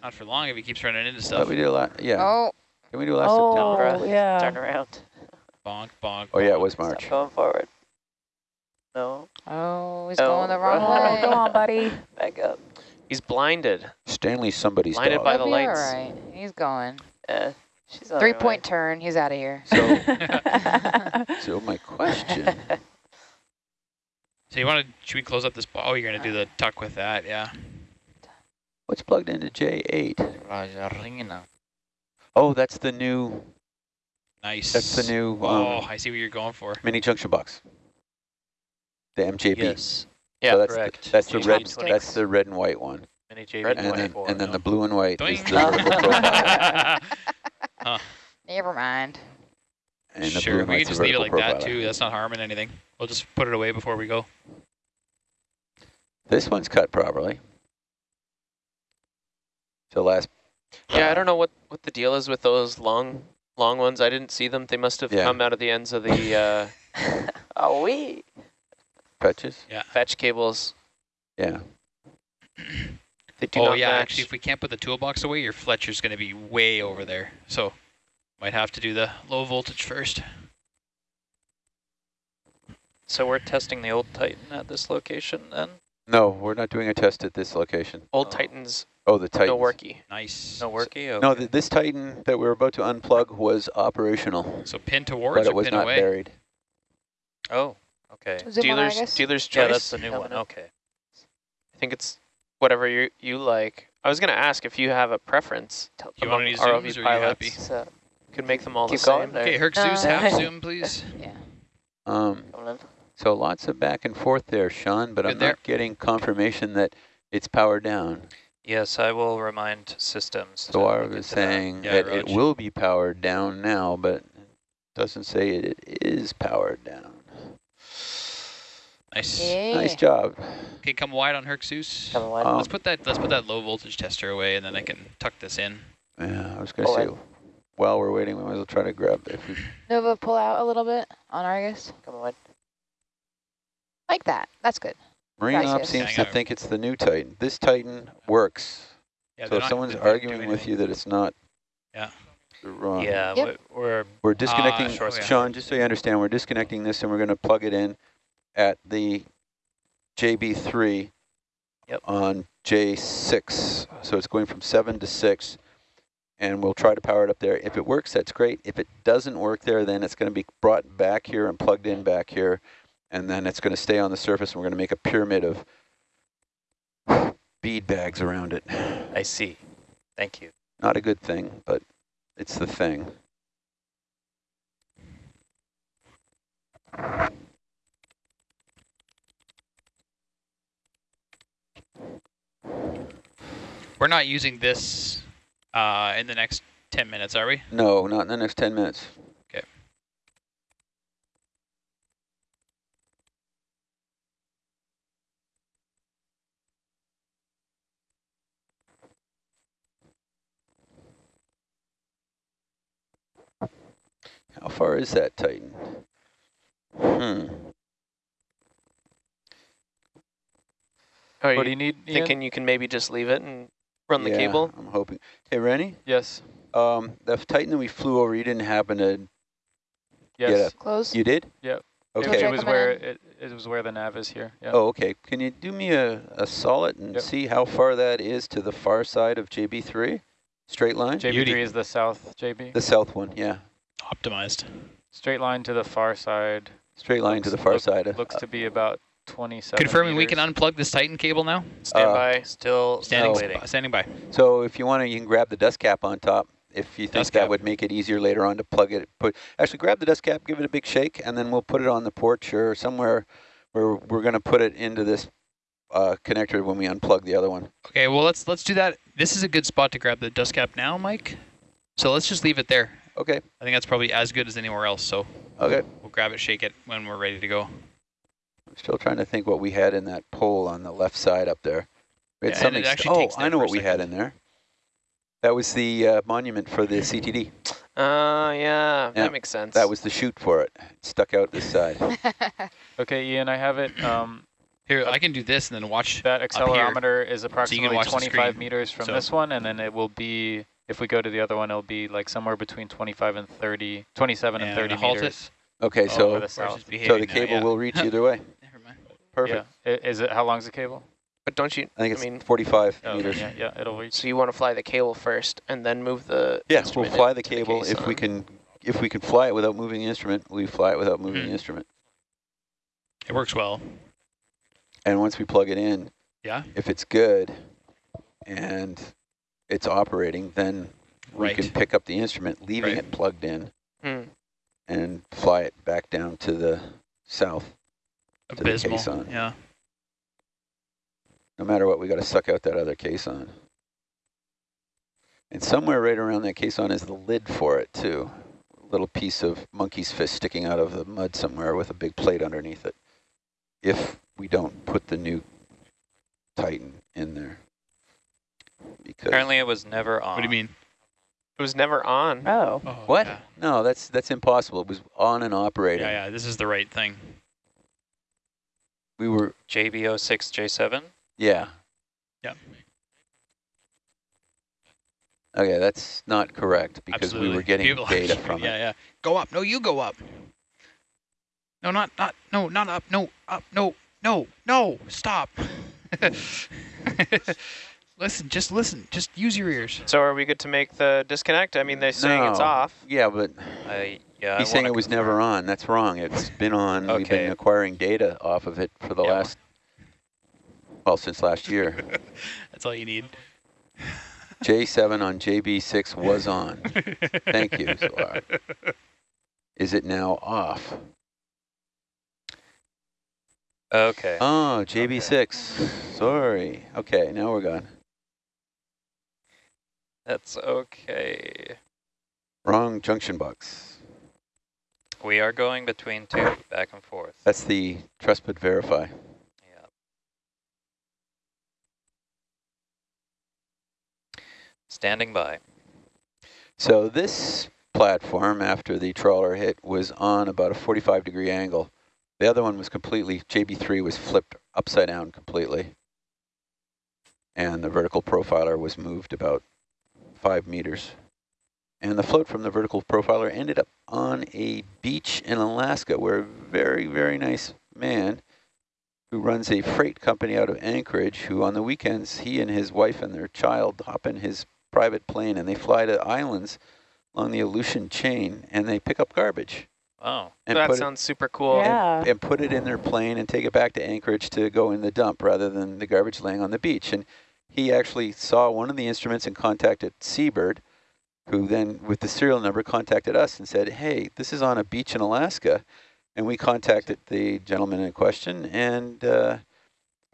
Not for long if he keeps running into But stuff. we did a lot. Yeah. Oh, Can we do a last September? Oh, yeah. *laughs* Turn around. Bonk, bonk. Oh yeah, it bonk. was Stop March. going forward. No, oh, he's Oh, going the right. wrong Oh, *laughs* way. go on, buddy. back up. He's blinded. Stanley's somebody's Blinded dog. by He'll the be all lights. right. He's going. Yeah, she's on her Three way. point turn. He's out of here. So, *laughs* so my question. So you want to, should we close up this, bo- oh, you're going to do the tuck with that, yeah. What's plugged into J8? Ringing Rajarina. Oh, that's the new. Nice. That's the new Oh, um, I see what you're going for. mini junction box. The MJB. Yes. Yeah, so that's correct. The, that's the red. That's the red and white one, Mini JB Red and then 24, and then no. the blue and white is the *laughs* vertical profile, *laughs* Never mind. and the blue sure, we can just leave it vertical like that too. That's not harming anything. We'll just put it away before we go. This one's cut properly. So last. Yeah. I don't know what what the deal is with those long long ones. I didn't see them. They must have Yeah. come out of the ends of the *laughs* uh, oh, we. Patches. fetch cables. Yeah. *clears throat* They do oh not yeah, match. actually, if we can't put the toolbox away, your Fletcher's going to be way over there. So might have to do the low voltage first. So we're testing the old Titan at this location then? No, we're not doing a test at this location. Old Oh. Titans, Oh, the Titan. no worky. Nice. No worky? Okay. No, th this Titan that we're about to unplug was operational, So pin towards but it was pin not away? buried. Oh, okay. Zoom Dealers, Argus. dealer's choice. Yeah, that's the new Coming one. up. Okay. I think it's whatever you you like. I was gonna ask if you have a preference You among want any ROV zooms or are you pilots. happy? So, Could make them all keep the same. going. Okay, Herc No. Zeus, half *laughs* zoom, please. *laughs* Yeah. Um, So lots of back and forth there, Sean, but Good I'm there. not getting confirmation that it's powered down. Yes, I will remind systems. So to I look was into that. saying Yeah, that it will be powered down now, but it doesn't say it is powered down. Nice. Yeah. Nice job. Okay, come wide on Herc Zeus. Coming wide. Um, Let's put that let's put that low voltage tester away and then I can tuck this in. Yeah, I was going to Oh, say, I- while we're waiting, we might as well try to grab if we Nova, pull out a little bit on Argus. Coming wide. Like that. That's good. Marine Ops Gracias. seems Hang to on. think it's the new Titan. This Titan works. Yeah, so they're if not- someone's they're not arguing with anything. you that it's not, Yeah. you're wrong. Yeah, Yep. we- we're We're disconnecting, ah, sure, yeah. Sean, just so you understand, we're disconnecting this and we're going to plug it in at the JB3 Yep. on J6. So it's going from 7 to 6, and we'll try to power it up there. If it works, that's great. If it doesn't work there, then it's going to be brought back here and plugged in back here, and then it's going to stay on the surface, and we're going to make a pyramid of bead bags around it. I see. Thank you. Not a good thing, but it's the thing. We're not using this uh, in the next 10 minutes, are we? No, not in the next 10 minutes. How far is that Titan? Hmm. Are What do you you need, Ian? thinking you can maybe just leave it and run the Yeah, cable? I'm hoping. Hey, Rennie, Yes. um, the Titan that we flew over, you didn't happen to, Yes. Close. you did? Yep. It- Okay. It was where it, it was where the nav is here. Yeah. Oh, okay. Can you do me a, a solid and Yep. see how far that is to the far side of JB3? Straight line? JB3 Beauty. is the south, JB. The south one, yeah. Optimized. Straight line to the far side. Straight line to the far look- side. Uh, Looks to be about 27 Confirming we can unplug this Titan cable now? Stand Uh, by. Still Standing, No. waiting. standing by. So if you want to, you can grab the dust cap on top. If you think Dust that cap. would make it easier later on to plug it, put actually grab the dust cap, give it a big shake, and then we'll put it on the porch or somewhere where we're going to put it into this uh, connector when we unplug the other one. Okay, well let's let's do that. This is a good spot to grab the dust cap now, Mike. So let's just leave it there. Okay. I think that's probably as good as anywhere else. So Okay. we'll grab it, shake it when we're ready to go. I'm still trying to think what we had in that pole on the left side up there. We had Yeah, something it actually oh, I know what we had in there. That was the uh, monument for the CTD. Uh, yeah, Yeah, that makes sense. That was the chute for it. It stuck out this side. *laughs* Okay, Ian, I have it. Um, Here, I can do this and then watch. that accelerometer is approximately watch the 25 meters from So- this one, and then it will be, if we go to the other one, it'll be like somewhere between 25 and 30, 27 and And 30 halt it. meters. Okay, Oh, so the Of course south. it's so behaving the now, cable yeah. will reach either *laughs* way. Never mind. Perfect. Yeah. Is it, how long's the cable? but don't you, I think it's I mean, 45 Oh, meters. yeah, yeah, it'll reach. so you want to fly the cable first and then move the Yes, we'll fly the cable case if we can. If we can fly it without moving the instrument, we fly it without moving Mhm. the instrument. It works well. And once we plug it in, Yeah. if it's good and it's operating, then we can pick up the instrument, leaving Right. it plugged in, Hmm. and fly it back down to the south. to the Abysmal. caisson. Yeah. No matter what, we got to suck out that other caisson. And somewhere right around that caisson is the lid for it too. A little piece of monkey's fist sticking out of the mud somewhere with a big plate underneath it. If we don't put the new Titan in there. Because Apparently it was never on. What do you mean? It was never on. Oh. oh, Oh, What? Yeah. No, that's that's impossible. It was on and operating. yeah, yeah. This is the right thing. We were JB06J7? yeah. Yep. Okay, that's not correct because Absolutely. we were getting People data keeping- *laughs* from yeah, it. Yeah, Go up. No, you go up. No, not, not, no, not up. No, up. No, no, no. Stop. *laughs* listen, just listen. Just use your ears. So are we good to make the disconnect? I mean, they're saying it's No. off. Yeah, but I, yeah, he's I saying it was confirm. never on. That's wrong. It's been on. okay. We've been acquiring data off of it for the Yeah. last, well, since last year. *laughs* That's all you need. J7 on JB6 was on. *laughs* Thank you, Solar. Is it now off? Okay. Oh, JB6. Sorry. Okay, now we're gone. That's okay. Wrong junction box. We are going between two, back and forth. That's the trust but verify. Yeah. Standing by. So this platform, after the trawler hit, was on about a 45 degree angle. The other one was completely, JB3 was flipped upside down completely. And the vertical profiler was moved about five meters. And the float from the vertical profiler ended up on a beach in Alaska where a very, very nice man who runs a freight company out of Anchorage, who on the weekends, he and his wife and their child hop in his private plane and they fly to islands along the Aleutian chain and they pick up garbage. Oh. And that put sounds super cool. Yeah. it, and put it in their plane and take it back to Anchorage to go in the dump rather than the garbage laying on the beach. And he actually saw one of the instruments and contacted Sea-Bird, who then, with the serial number, contacted us and said, hey, this is on a beach in Alaska. And we contacted the gentleman in question and uh,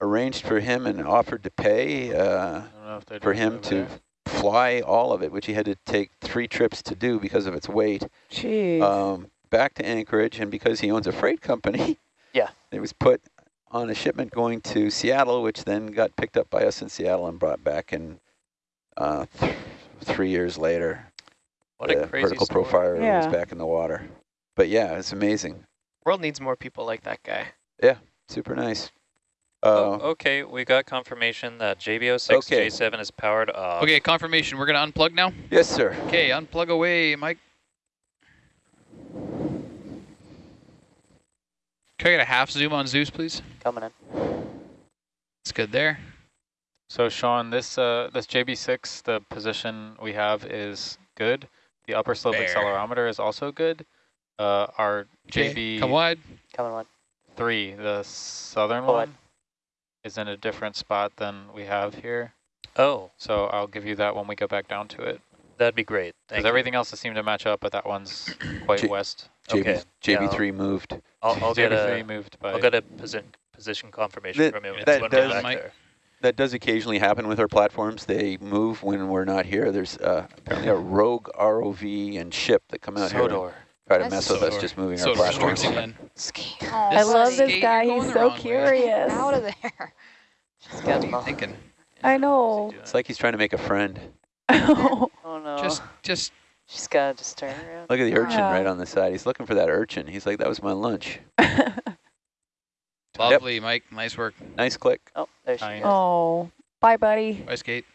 arranged for him and offered to pay uh, I don't know if they're for him to there. fly all of it, which he had to take three trips to do because of its weight, Jeez. um, back to Anchorage. And because he owns a freight company, Yeah. *laughs* it was put on a shipment going to Seattle, which then got picked up by us in Seattle and brought back in uh, th three years later. What the a crazy vertical story. profiler Yeah. was back in the water. But yeah, it's amazing. World needs more people like that guy. Yeah, super nice. Oh, Uh, okay, we got confirmation that JB06 okay. J7 is powered off. Okay, confirmation. We're going to unplug now. yes, sir. Okay, unplug away, Mike. Can I get a half zoom on Zeus, please? Coming in. It's good there. So Sean, this uh, this JB6, the position we have is good. The upper slope There. accelerometer is also good. Uh, our Okay, come wide. Coming one. JB3, the southern Pull wide. one, is in a different spot than we have here. Oh, So I'll give you that when we go back down to it. that'd be great. Thank Because everything else seemed to match up, but that one's quite J- west. JB, Okay, JB3 moved. I'll, I'll get JB3 a, moved by. I'll get a posi position confirmation That- from you that when does- we're back there. That does occasionally happen with our platforms. They move when we're not here. There's uh, apparently a rogue ROV and ship that come out here try to That's mess with us just moving So our platforms. Again. Oh, I love this guy. He's so the way. curious. out of there. She's got them. Thinking. I know. It's like he's trying to make a friend. *laughs* Oh no. Just, just She's got to just turn around. Look at the urchin Yeah. right on the side. He's looking for that urchin. He's like, that was my lunch. *laughs* lovely, Mike. Nice work. Nice click. Oh, there she Nice. oh, bye, buddy. Bye, skate.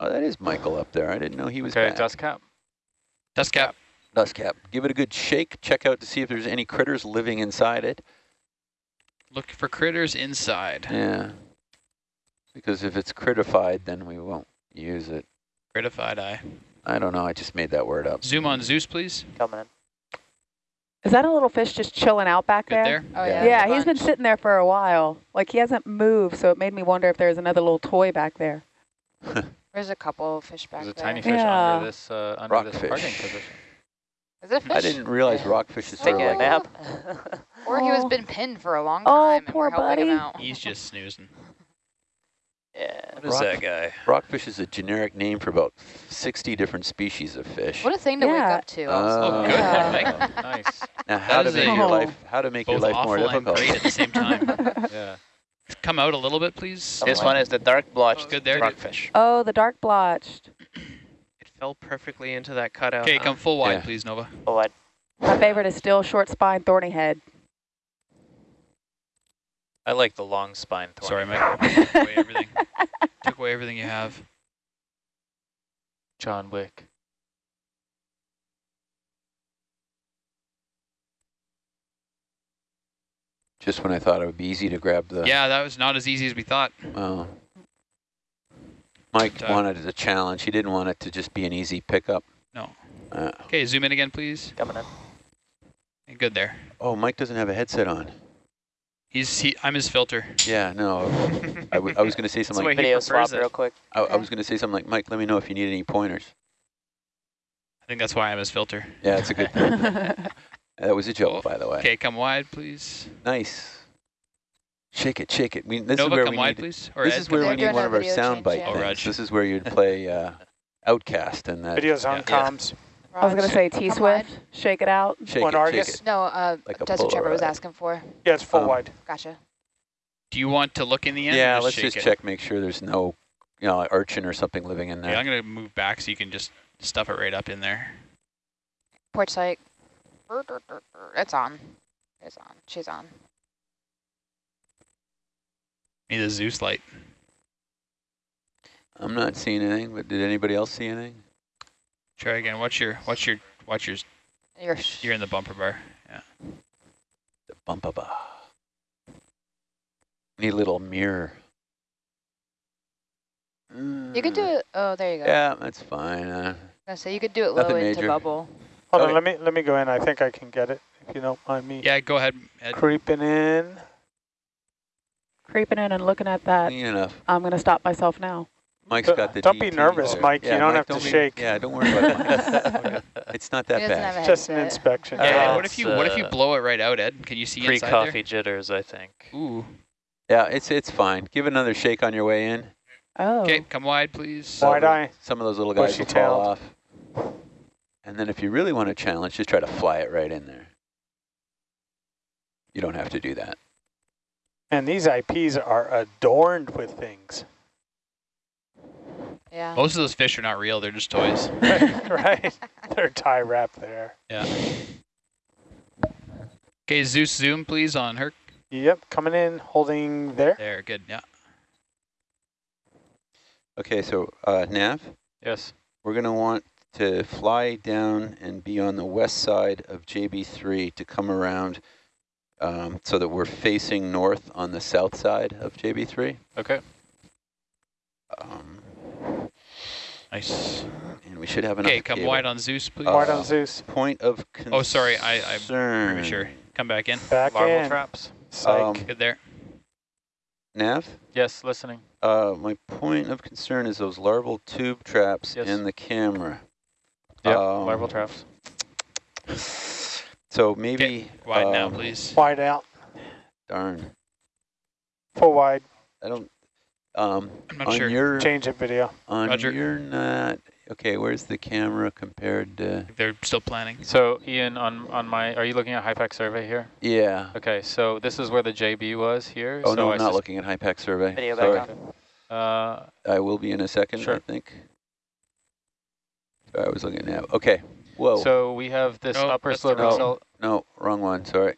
Oh, that is Michael up there. I didn't know he was Okay, back. dust cap. Dust cap. Dust cap. Give it a good shake. Check out to see if there's any critters living inside it. Look for critters inside. Yeah. Because if it's critified, then we won't use it. Critified eye. I don't know. I just made that word up. Zoom on Zeus, please. Coming in. Is that a little fish just chilling out back Good there? there. Oh, Yeah. yeah. Yeah, there's a he's been sitting there for a while. Like he hasn't moved, so it made me wonder if there's another little toy back there. *laughs* There's a couple of fish back There's a tiny fish Yeah. under this uh, under this Rockfish. parking position. Is it a fish? I didn't realize rockfishes Taking are a like nap. *laughs* Or he was Oh. been pinned for a long Oh, time and poor we're helping him buddy. out. He's just snoozing. Yeah. What is Rock- that guy? Rockfish is a generic name for about 60 different species of fish. What a thing to wake up to. Uh, also. Oh, good Yeah. one, *laughs* nice. Now, how to make a- your life how to make your Both life more awful and difficult. great at the same time. *laughs* Yeah. Come out a little bit, please. This one is the dark blotched Good there. rockfish. Oh, the dark blotched. It fell perfectly into that cutout. Okay, huh? come full wide, Yeah. please, Nova. Full wide. My favorite is still short spine, thorny head. I like the long spine thorny. Sorry, Mike. Took away everything. *laughs* Took away everything you have. John Wick. Just when I thought it would be easy to grab the. Yeah, that was not as easy as we thought. Oh. Mike But, uh, wanted it a challenge. He didn't want it to just be an easy pickup. No. Uh, Okay, zoom in again, please. Coming in. Good there. oh, Mike doesn't have a headset on. He's he. I'm his filter. Yeah, no. I, w- I was going to say something like, Video swap it. real quick. I, I was going to say something like, Mike, let me know if you need any pointers. I think that's why I'm his filter. Yeah, it's a good. *laughs* That was a joke, by the way. Okay, come wide, please. Nice. Shake it, shake it. We, this Nova, is where come we wide, need. please. Or This Ed, is where we need one of our video sound change, bite yeah. Oh, things. Raj. This is where you'd play uh, OutKast and that. Videos on Yeah. comms. I was going to say T-Swift, shake it out. Shake One it, Argus? shake it. No, uh, Like a Desert Shepherd was asking for. Yeah, it's full Um, wide. Gotcha. Do you want to look in the end? or Yeah, just let's shake just it? check, make sure there's no, you know, urchin or something living in there. Yeah, I'm gonna move back so you can just stuff it right up in there. Port sight. It's on. It's on. She's on. Need a Zeus light. I'm not seeing anything, but did anybody else see anything? Try again. Watch your, watch your, watch your. You're You're in the bumper bar. Yeah. The bumpa ba. Need a little mirror. You could do it. Oh, there you go. Yeah, that's fine. Uh, I say you could do it low Nothing into bubble. Hold Okay. on, let me let me go in. I think I can get it if you don't mind me Yeah, go ahead. Ed. creeping in. Creeping in and looking at that. clean enough. I'm going to stop myself now. Mike's Don't- got the don't be nervous, there. Mike. You don't Mike, have to don't be- shake. Yeah, don't worry about it. *laughs* It's not that He doesn't have bad. a Just an inspection. Yeah, Yeah, and what if you, what if you uh, blow it right out, Ed? Can you see inside Pre-coffee jitters, I think. Ooh. Yeah, it's it's fine. Give another shake on your way in. Oh. Okay, come wide, please. Wide eye. Some of those little guys will fall off. And then if you really want to challenge, just try to fly it right in there. You don't have to do that. And these IPs are adorned with things. Yeah. Most of those fish are not real. They're just toys. *laughs* right? They're tie wrap there. Yeah. Okay, Zeus zoom, please, on her. Yep, coming in, holding there. There, good. Yeah. Okay, so uh, Nav, Yes. we're going to want to fly down and be on the west side of JB3 to come around um, so that we're facing north on the south side of JB3. Okay. Um, Nice. and we should have enough Okay, come cable. wide on Zeus, please. Wide Uh, on Zeus. Point of concern. Oh, sorry, I, I'm pretty sure. Come back in. Back Larval in. traps. Psych. Um, Good there. Nav, Yes, listening. uh, my point of concern is those larval tube traps Yes. in the camera. Yeah, Um, larval traps. So maybe Wide now, um, please. wide out. Darn, Full wide. I don't. Um, I'm not on sure. your Change it video. on Roger. your not okay. Where's the camera compared to? They're still planning. So Ian, on on my, are you looking at HiPAP survey here? Yeah. Okay, so this is where the JB was here. Oh so no, I I'm not looking at HiPAP survey. Video Sorry. back on. Uh, I will be in a second. sure. I think. Sorry, I was looking at Nav. Okay. Whoa. so we have this No, upper that's slope. wrong- accel- no, wrong one. Sorry.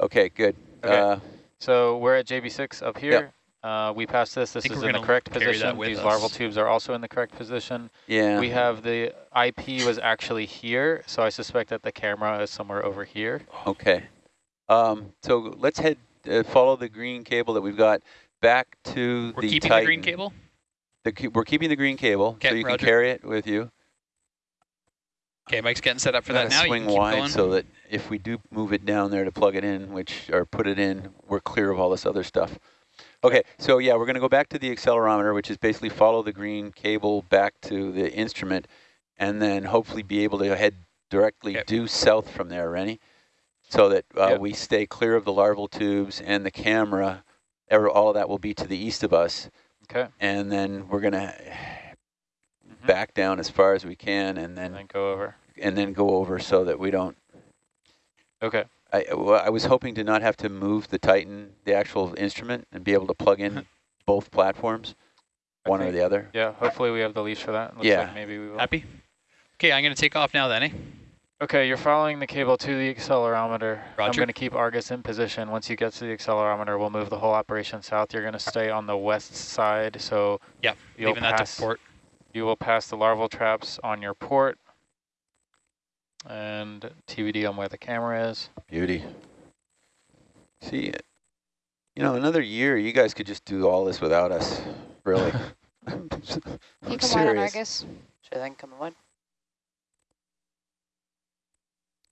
Okay. Good. Okay. Uh, So we're at JB6 up here. Uh, we passed this. This is in the correct position. These us. larval tubes are also in the correct position. yeah. We have the IP was actually here, so I suspect that the camera is somewhere over here. Okay. Um, so let's head, uh, follow the green cable that we've got back to the We're keeping the green cable? The we're keeping the green cable, so you roger. can carry it with you. Okay, Mike's getting set up for that now. Swing can wide going. so that if we do move it down there to plug it in, which or put it in, we're clear of all this other stuff. Okay, so yeah, we're going to go back to the accelerometer, which is basically follow the green cable back to the instrument, and then hopefully be able to head directly Yep. due south from there, Rennie, so that uh, Yep. we stay clear of the larval tubes and the camera. ever- All of that will be to the east of us, Okay. and then we're going to Mhm. back down as far as we can, and then, And then then go over. and then go over so that we don't Okay. I, well, I was hoping to not have to move the Titan, the actual instrument, and be able to plug in *laughs* both platforms, I one or the other. Yeah, hopefully we have the leash for that. Looks Yeah. like maybe we will. Happy? Okay, I'm going to take off now then, eh? Okay, you're following the cable to the accelerometer. Roger. I'm going to keep Argus in position. Once you get to the accelerometer, we'll move the whole operation south. You're going to stay on the west side, so yeah, you'll leaving that pass, to port. You will pass the larval traps on your port. And TBD on where the camera is. Beauty. See, you know, another year, you guys could just do all this without us, really. *laughs* *laughs* I'm, s- Can you I'm come wide on serious. Argus? Sure thing, coming wide.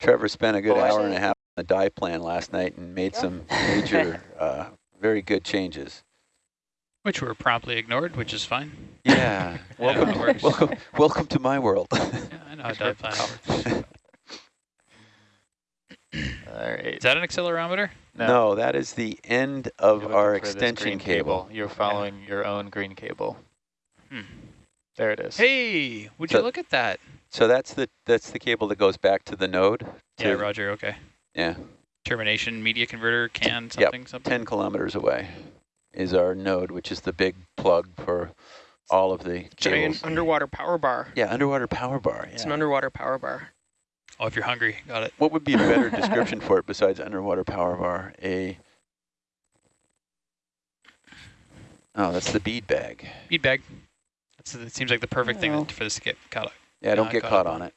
Trevor spent a good Oh, hour and a half on the dive plan last night and made Yeah. some *laughs* major, uh, very good changes. Which were promptly ignored, which is fine. Yeah. *laughs* I know welcome, works. welcome, welcome to my world. Yeah, I know how dive planning works. right. Is that an accelerometer? No, that is the end of our looking for this extension green cable. You're following your own green cable. Hmm. There it is. Hey, would So- you look at that? So that's the that's the cable that goes back to the node. Yeah, Roger, okay. Yeah, Termination, media converter, can, Yep, something, something. 10 kilometers away is our node, which is the big plug for all of the Giant cables. underwater power bar. Yeah, underwater power bar. It's an underwater power bar. Oh, if you're hungry, got it. What would be a better *laughs* description for it besides underwater power bar? A Oh, that's the bead bag. Bead bag. That's, it seems like the perfect Oh. thing for this to get caught. Yeah, don't get caught caught on it.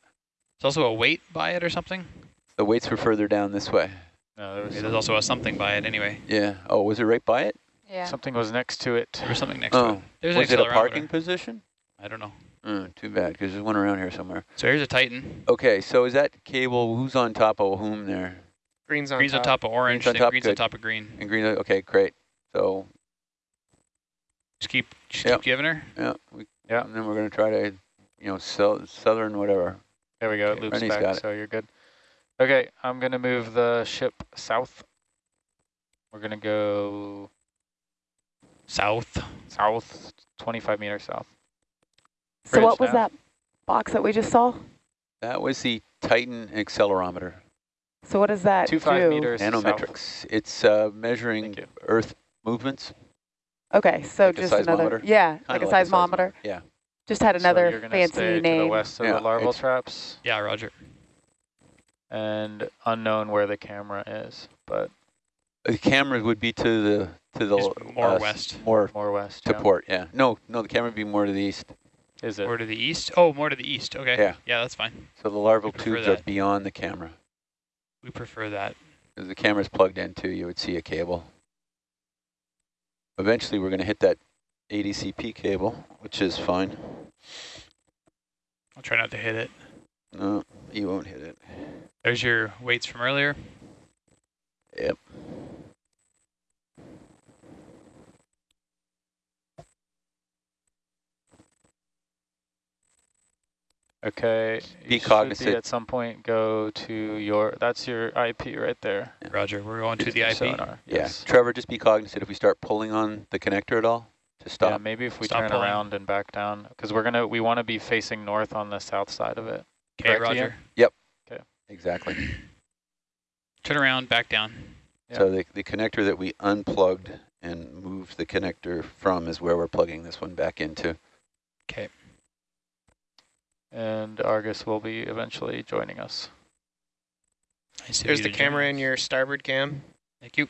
There's also a weight by it or something. The weights were further down this way. No, there was Okay, there's also a something by it anyway. Yeah. Oh, was it right by it? Yeah. something was next to it. There was something next to it. Oh, There's was an it a parking position? I don't know. Mm, too bad, because there's one around here somewhere. So here's a Titan. Okay, so is that cable, who's on top of whom there? Green's on Green's on top. top of orange, Green's on top, green's on top of green. And green, okay, great. So, Just keep, just Yep. keep giving her. yeah, we, Yeah. and then we're going to try to, you know, sell, southern whatever. There we go. It loops Rennie's back, got it. so you're good. Okay, I'm going to move the ship south. We're going to go South. south, 25 meters south. So Bridge what was now. that box that we just saw? That was the Titan accelerometer, So what does that Two five do? meters south. nanometrics. It's uh, measuring Earth movements. Okay, so Like just another, yeah, kinda like a seismometer. seismometer. Yeah. Just had So another you're fancy stay to name. the west of Yeah, the larval traps Yeah, Roger. and unknown where the camera is, but The camera would be to the to the Just more uh, west. more more west. to yeah. port. Yeah. No, no, the camera would be more to the east. Is it? More to the east. Oh, more to the east. Okay. Yeah. Yeah, that's fine. So the larval prefer tubes are beyond the camera. We prefer that. As the camera's plugged into, you would see a cable. Eventually, we're going to hit that ADCP cable, which is fine. I'll try not to hit it. No, you won't hit it. There's your weights from earlier. Yep. Okay. Be you should cognizant. at some point go to your, that's your IP right there. Roger. We're going to the IP. sonar, Yeah. Yes. Trevor, just be cognizant if we start pulling on the connector at all to stop. Yeah, maybe if we Stop turn pulling. around and back down, because we're gonna, we want to be facing north on the south side of it. Okay, Correct, Ian? Roger. Exactly. Turn around, back down. Yeah. So the, the connector that we unplugged and moved the connector from is where we're plugging this one back into. Okay. And Argus will be eventually joining us. I see There's the camera in your starboard cam. Thank you.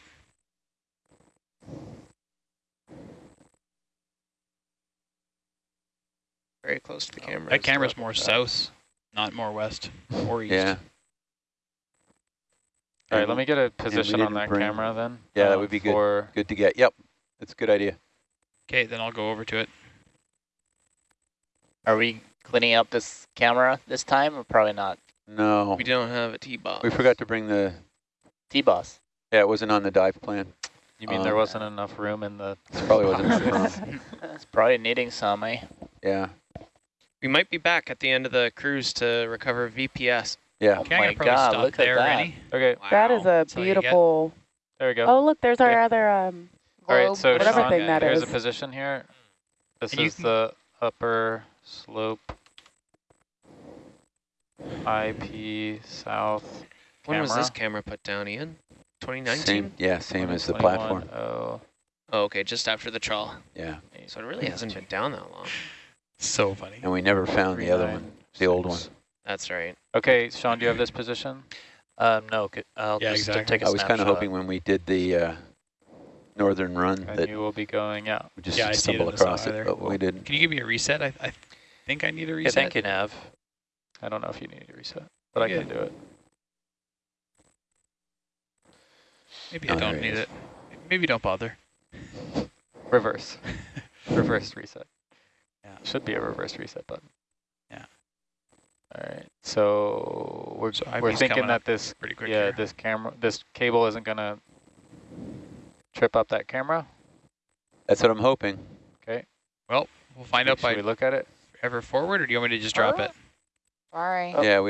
Very close to the oh. camera. That camera's more south, not more west or east. Yeah. All right, let me get a position on that bring- camera then. Yeah, that uh, would be good. for- Good to get. Yep. That's a good idea. Okay, then I'll go over to it. Are we cleaning up this camera this time or probably not? No. We don't have a T-Boss. We forgot to bring the, T-boss. yeah, it wasn't on the dive plan. You mean there Um, wasn't enough room in the? This probably wasn't *laughs* enough room. *laughs* It's probably needing some, eh? Yeah. We might be back at the end of the cruise to recover VPS. Yeah. Oh Okay, I'm my gonna probably God, stop look at there, that. Rennie. Okay, That is a That's all you get. beautiful, there we go. oh, look, there's our Okay. other, um, All right, so whatever Sean, thing that there's is. a position here. This And is the upper slope IP south When was this camera. camera put down, Ian? 2019? Same, yeah, same as the platform. Oh, Oh, okay, just after the trawl. Yeah. So it really hasn't been down that long. So funny. And we never found the other one, the old one. That's right. Okay, Sean, do you have this position? Um, no, I'll Yeah, just uh, exactly. take a I was kind of hoping when we did the uh, northern run And that you will be going out. we just Yeah, I see it in stumble the across it, but we didn't. Can you give me a reset? I, I think I need a Okay, reset. thank you, Nav. I don't know if you need a reset, but I Yeah. can do it. Maybe Oh, I don't there it need is. it. Maybe don't bother. Reverse. *laughs* reverse reset. Yeah. Should be a reverse reset button. Yeah. All right. So we're So we're thinking that this Pretty quick yeah here. this camera this cable isn't gonna trip up that camera. That's what I'm hoping. Okay. Well, we'll find out Should we by look at it? ever forward, or do you want me to just drop it? Sorry. Yeah, we